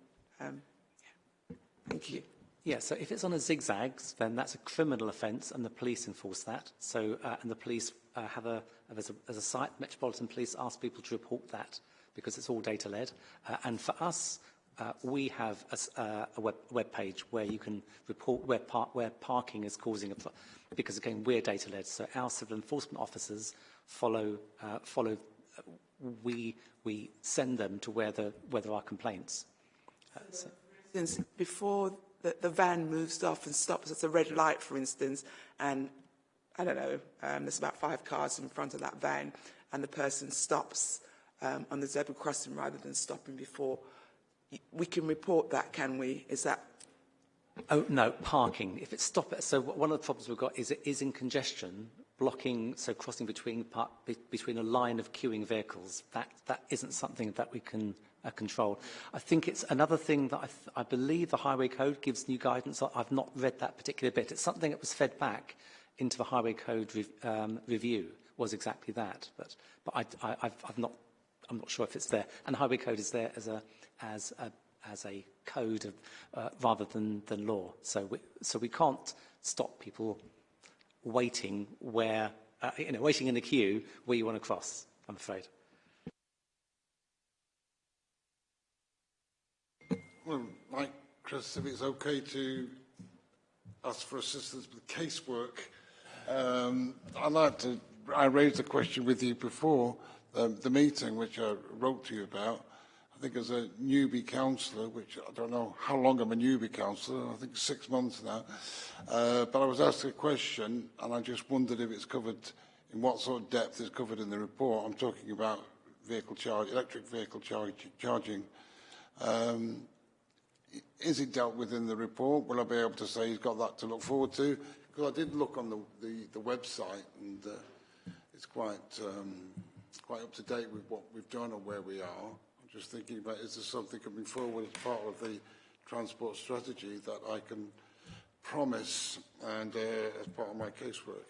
Um, yeah. Thank you. Yeah, so if it's on a zigzags, then that's a criminal offence and the police enforce that. So, uh, and the police uh, have a, as a, as a site, Metropolitan Police ask people to report that because it's all data-led. Uh, and for us, uh, we have a, uh, a web, web page where you can report where, par where parking is causing a because again we're data led so our civil enforcement officers follow uh, follow uh, we we send them to where the where there are complaints uh, so. Since before the, the van moves off and stops at a red light for instance and I don't know um, there's about five cars in front of that van and the person stops um, on the zebra crossing rather than stopping before we can report that, can we? Is that... Oh, no, parking. If it's stop it, so one of the problems we've got is it is in congestion, blocking, so crossing between part, be, between a line of queuing vehicles. That, that isn't something that we can uh, control. I think it's another thing that I, I believe the Highway Code gives new guidance. I've not read that particular bit. It's something that was fed back into the Highway Code re um, review was exactly that. But, but I, I've not, I'm not sure if it's there. And the Highway Code is there as a as a, as a code of, uh, rather than, than law. So we, so we can't stop people waiting where, uh, you know, waiting in the queue where you want to cross, I'm afraid. Well, Mike, Chris, if it's okay to ask for assistance with casework, um, I'd like to, I raised a question with you before um, the meeting, which I wrote to you about, I think as a newbie councillor, which I don't know how long I'm a newbie councillor, I think six months now, uh, but I was asked a question and I just wondered if it's covered, in what sort of depth is covered in the report. I'm talking about vehicle charge, electric vehicle charge, charging. Um, is it dealt with in the report? Will I be able to say he's got that to look forward to? Because I did look on the, the, the website and uh, it's quite, um, quite up to date with what we've done or where we are just thinking about is there something coming forward as part of the transport strategy that I can promise and uh, as part of my casework.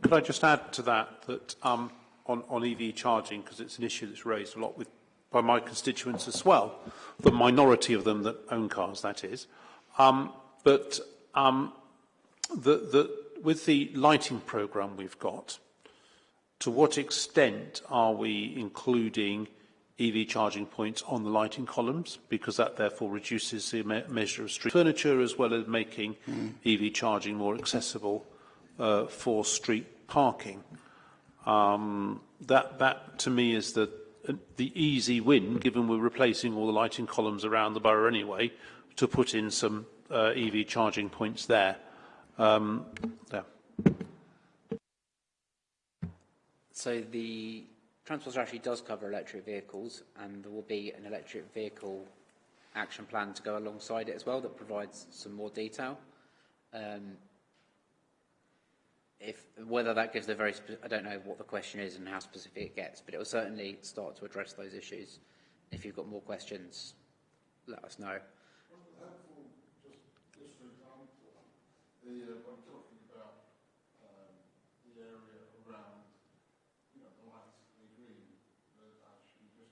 Could I just add to that that um, on, on EV charging, because it's an issue that's raised a lot with by my constituents as well, the minority of them that own cars, that is. Um, but um, the, the, with the lighting programme we've got, to what extent are we including EV charging points on the lighting columns? Because that therefore reduces the me measure of street furniture as well as making mm. EV charging more accessible uh, for street parking. Um, that, that to me is the, the easy win, given we're replacing all the lighting columns around the borough anyway, to put in some uh, EV charging points there. Um. So the transport strategy does cover electric vehicles, and there will be an electric vehicle action plan to go alongside it as well that provides some more detail. Um, if whether that gives a very, I don't know what the question is and how specific it gets, but it will certainly start to address those issues. If you've got more questions, let us know. the, about um, the area around, you know, the lights, the green, the, actually just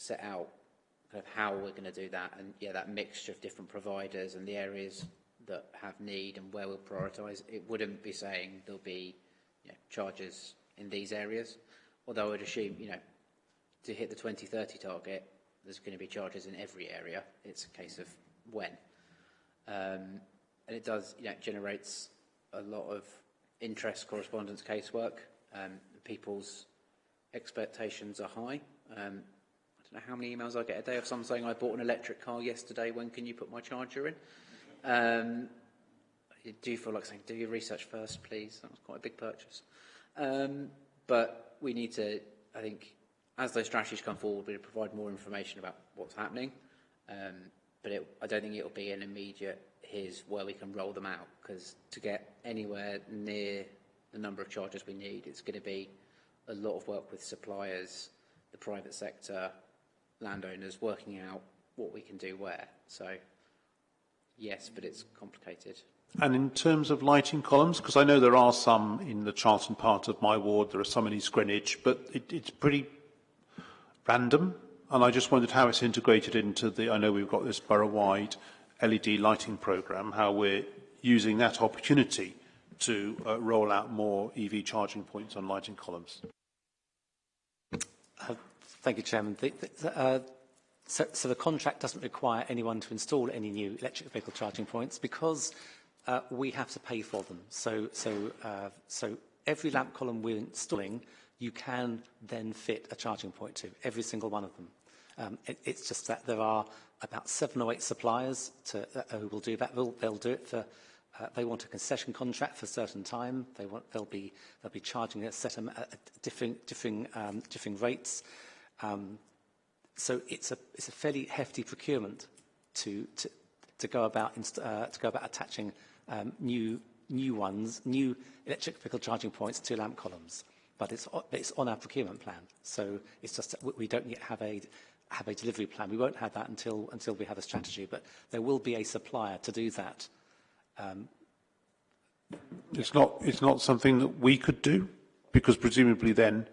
set out kind of how we're going to do that and yeah that mixture of different providers and the areas that have need and where we'll prioritise. It wouldn't be saying there'll be you know, charges in these areas, although I would assume you know to hit the 2030 target there's going to be charges in every area. It's a case of when. Um, and it does, you know, generates a lot of interest correspondence casework. Um, people's expectations are high. Um, don't know how many emails I get a day of someone saying I bought an electric car yesterday. When can you put my charger in? Um, I do feel like saying, do your research first, please. That was quite a big purchase. Um, but we need to, I think, as those strategies come forward, we provide more information about what's happening. Um, but it, I don't think it will be an immediate, here's where we can roll them out, because to get anywhere near the number of chargers we need, it's going to be a lot of work with suppliers, the private sector, landowners, working out what we can do where. So, yes, but it's complicated. And in terms of lighting columns, because I know there are some in the Charlton part of my ward, there are some in East Greenwich, but it, it's pretty random. And I just wondered how it's integrated into the, I know we've got this borough-wide LED lighting programme, how we're using that opportunity to uh, roll out more EV charging points on lighting columns. Uh, thank you, Chairman. The, the, uh, so, so the contract doesn't require anyone to install any new electric vehicle charging points because uh, we have to pay for them. So, so, uh, so every lamp column we're installing, you can then fit a charging point to, every single one of them. Um, it, it's just that there are about seven or eight suppliers to, uh, who will do that. They'll, they'll do it for Uh, they want a concession contract for a certain time. They they'll, be, be charging a set of differing, differing, um, differing rates. Um, so it's a, it's a fairly hefty procurement to, to, to, go, about uh, to go about attaching um, new, new ones, new electric vehicle charging points to lamp columns. But it's, it's on our procurement plan. So it's just we don't yet have a, have a delivery plan. We won't have that until, until we have a strategy. But there will be a supplier to do that Um, it's not. It's not something that we could do, because presumably then,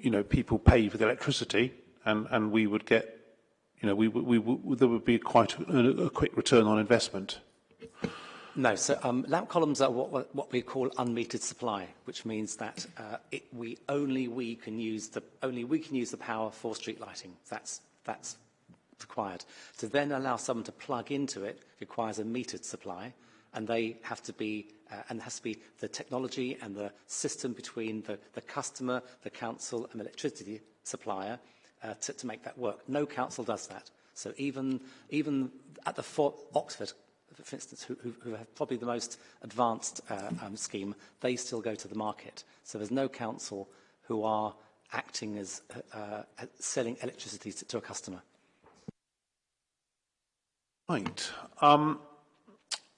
you know, people pay for the electricity and, and we would get, you know, we, we, we, there would be quite a, a quick return on investment. No, so um, lamp columns are what, what we call unmetered supply, which means that uh, it, we only we can use the only we can use the power for street lighting. That's that's required. To then allow someone to plug into it requires a metered supply, and they have to be uh, and has to be the technology and the system between the, the customer, the council and the electricity supplier uh, to, to make that work. No council does that. So even, even at the Fort Oxford, for instance, who, who, who have probably the most advanced uh, um, scheme, they still go to the market. So there's no council who are acting as uh, uh selling electricity to, to a customer. Right. Um,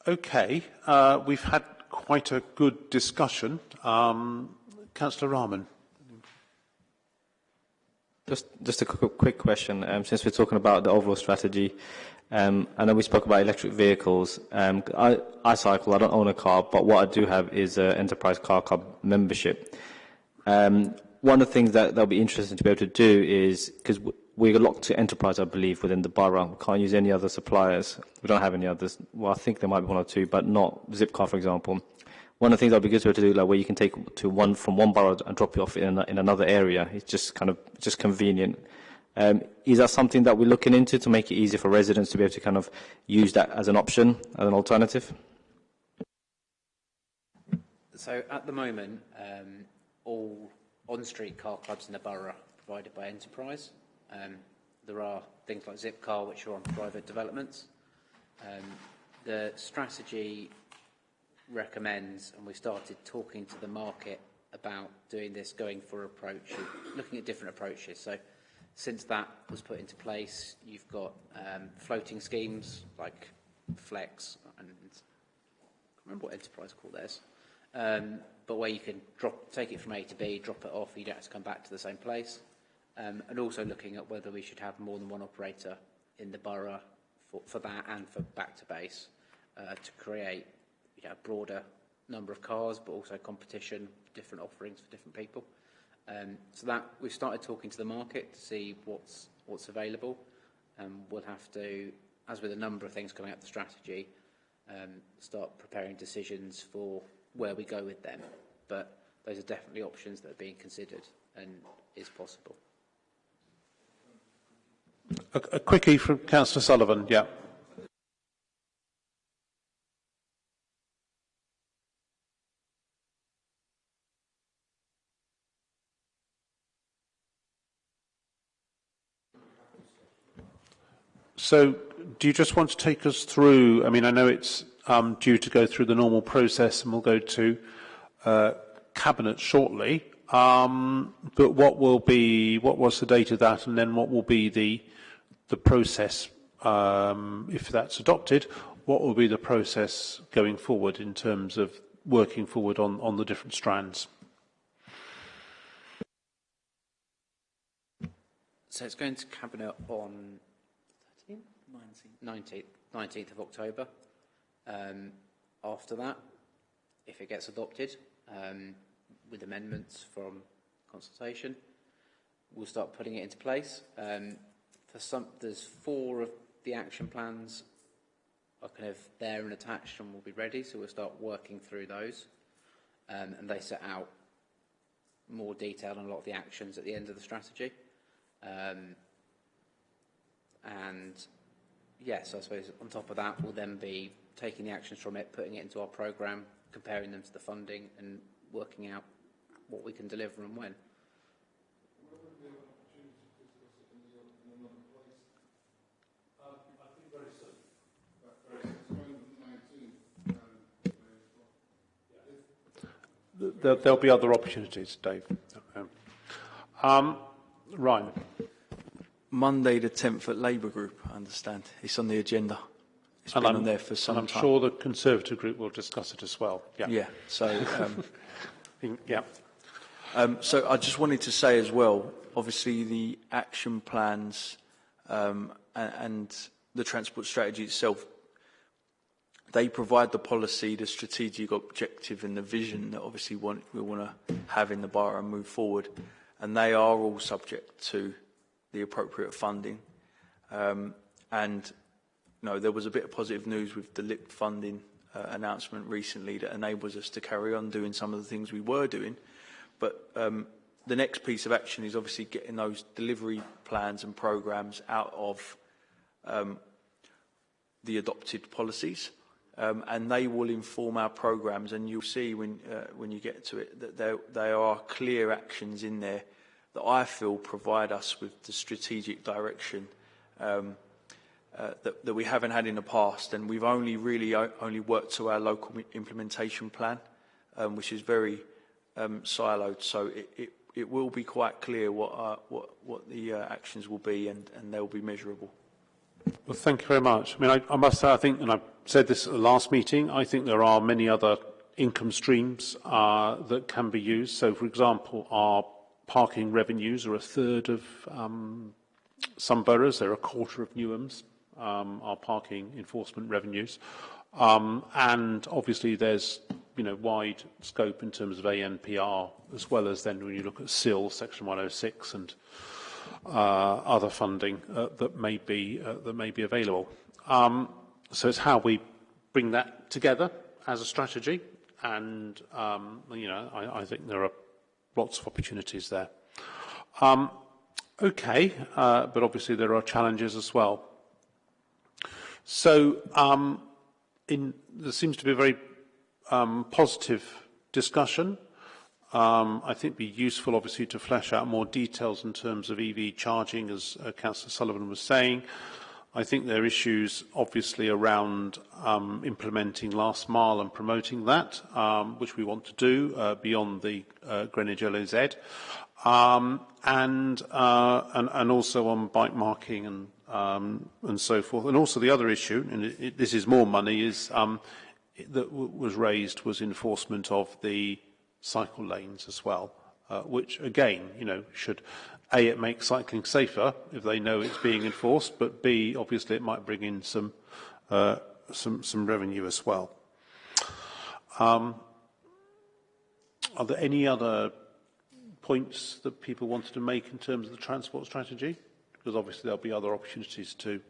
okay. Uh, we've had quite a good discussion. Um, Councillor Rahman. Just, just a quick, question. Um, since we're talking about the overall strategy, um, I know we spoke about electric vehicles. Um, I, I cycle, I don't own a car, but what I do have is an enterprise car club membership. Um, one of the things that'll be interesting to be able to do is, because we're locked to enterprise, I believe, within the borough. We can't use any other suppliers. We don't have any others. Well, I think there might be one or two, but not Zipcar, for example. One of the things that'd be good to, to do, like where you can take to one from one borough and drop it off in, in another area. It's just kind of just convenient. Um, is that something that we're looking into to make it easier for residents to be able to kind of use that as an option, as an alternative? So at the moment, um, all on-street car clubs in the borough are provided by Enterprise. Um, there are things like Zipcar, which are on private developments. Um, the strategy recommends, and we started talking to the market about doing this, going for approach, looking at different approaches. So since that was put into place, you've got um, floating schemes like Flex, and I can't remember what Enterprise called theirs, um, but where you can drop, take it from A to B, drop it off, you don't have to come back to the same place. Um, and also looking at whether we should have more than one operator in the borough for, for that and for back to base uh, to create you know, a broader number of cars, but also competition, different offerings for different people. Um, so that we've started talking to the market to see what's what's available. Um, we'll have to, as with a number of things coming up the strategy, um, start preparing decisions for where we go with them. But those are definitely options that are being considered and is possible. A, a quickie from Councillor Sullivan, yeah. So, do you just want to take us through? I mean, I know it's um, due to go through the normal process, and we'll go to uh, cabinet shortly. Um, but what will be? What was the date of that, and then what will be the the process um, if that's adopted? What will be the process going forward in terms of working forward on on the different strands? So it's going to cabinet on 19th, 19th of October. Um, after that, if it gets adopted, um, with amendments from consultation, we'll start putting it into place. Um, for some, there's four of the action plans are kind of there and attached and will be ready, so we'll start working through those. Um, and they set out more detail on a lot of the actions at the end of the strategy. Um, and yes, I suppose on top of that, we'll then be taking the actions from it, putting it into our programme, comparing them to the funding and working out what we can deliver and when. There'll be other opportunities, Dave. Um, Ryan. Monday the 10th at Labour Group, I understand. It's on the agenda. It's and been I'm, on there for some and I'm time. sure the Conservative group will discuss it as well. Yeah. Yeah, so... Um, (laughs) yeah. Um, so I just wanted to say as well, obviously the action plans um, and, and the transport strategy itself, they provide the policy, the strategic objective and the vision that obviously want, we want to have in the borough and move forward. And they are all subject to the appropriate funding. Um, and you know, there was a bit of positive news with the LIP funding uh, announcement recently that enables us to carry on doing some of the things we were doing. But um, the next piece of action is obviously getting those delivery plans and programs out of um, the adopted policies. Um, and they will inform our programs and you'll see when, uh, when you get to it that there, there are clear actions in there that I feel provide us with the strategic direction um, uh, that, that we haven't had in the past, and we've only really only worked to our local implementation plan, um, which is very um, siloed. So it, it, it will be quite clear what uh, what what the uh, actions will be, and, and they'll be measurable. Well, thank you very much. I mean, I, I must say, I think, and I said this at the last meeting, I think there are many other income streams uh, that can be used. So, for example, our parking revenues are a third of um, some boroughs, they're a quarter of Newham's, um, our parking enforcement revenues. Um, and obviously there's, you know, wide scope in terms of ANPR, as well as then when you look at CIL, Section 106, and other funding uh, that may be uh, that may be available. Um, so it's how we bring that together as a strategy, and um, you know I, I think there are lots of opportunities there. Um, okay, uh, but obviously there are challenges as well. So um, in, there seems to be a very um, positive discussion. Um, I think it'd be useful, obviously, to flesh out more details in terms of EV charging, as uh, Councillor Sullivan was saying. I think there are issues, obviously, around um, implementing last mile and promoting that, um, which we want to do uh, beyond the uh, Greenwich LAZ, um, and, uh, and, and also on bike marking and, um, and so forth. And also the other issue, and it, it, this is more money, is um, that was raised was enforcement of the cycle lanes as well, uh, which again, you know, should A, it make cycling safer if they know it's being enforced, but B, obviously it might bring in some, uh, some, some revenue as well. Um, are there any other points that people wanted to make in terms of the transport strategy? Because obviously there'll be other opportunities to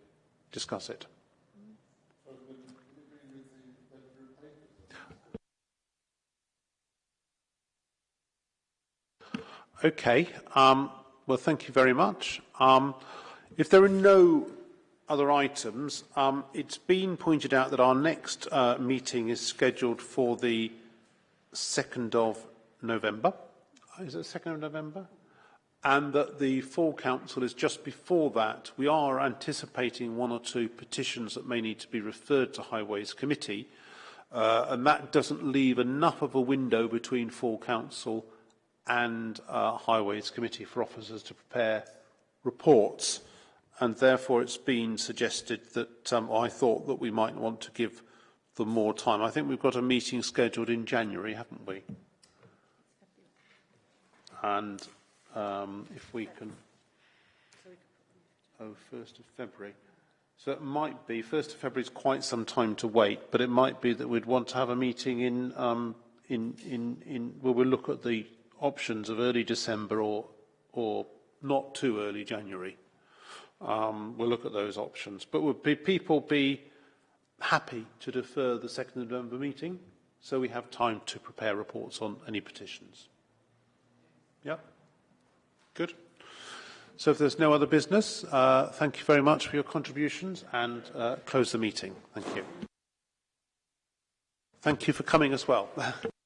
discuss it. Okay. Um, well, thank you very much. Um, if there are no other items, um, it's been pointed out that our next uh, meeting is scheduled for the 2nd of November. Is it 2nd of November? And that the full council is just before that. We are anticipating one or two petitions that may need to be referred to Highways Committee, uh, and that doesn't leave enough of a window between full council and uh, Highways Committee for officers to prepare reports. And therefore it's been suggested that, um, I thought that we might want to give them more time. I think we've got a meeting scheduled in January, haven't we? And um, if we can... Oh, 1st of February. So it might be, 1st of February is quite some time to wait, but it might be that we'd want to have a meeting in, um, in, in, in where we'll look at the options of early December or, or not too early January. Um, we'll look at those options. But would be, people be happy to defer the 2nd of November meeting so we have time to prepare reports on any petitions? Yeah? Good. So if there's no other business, uh, thank you very much for your contributions and uh, close the meeting. Thank you. Thank you for coming as well. (laughs)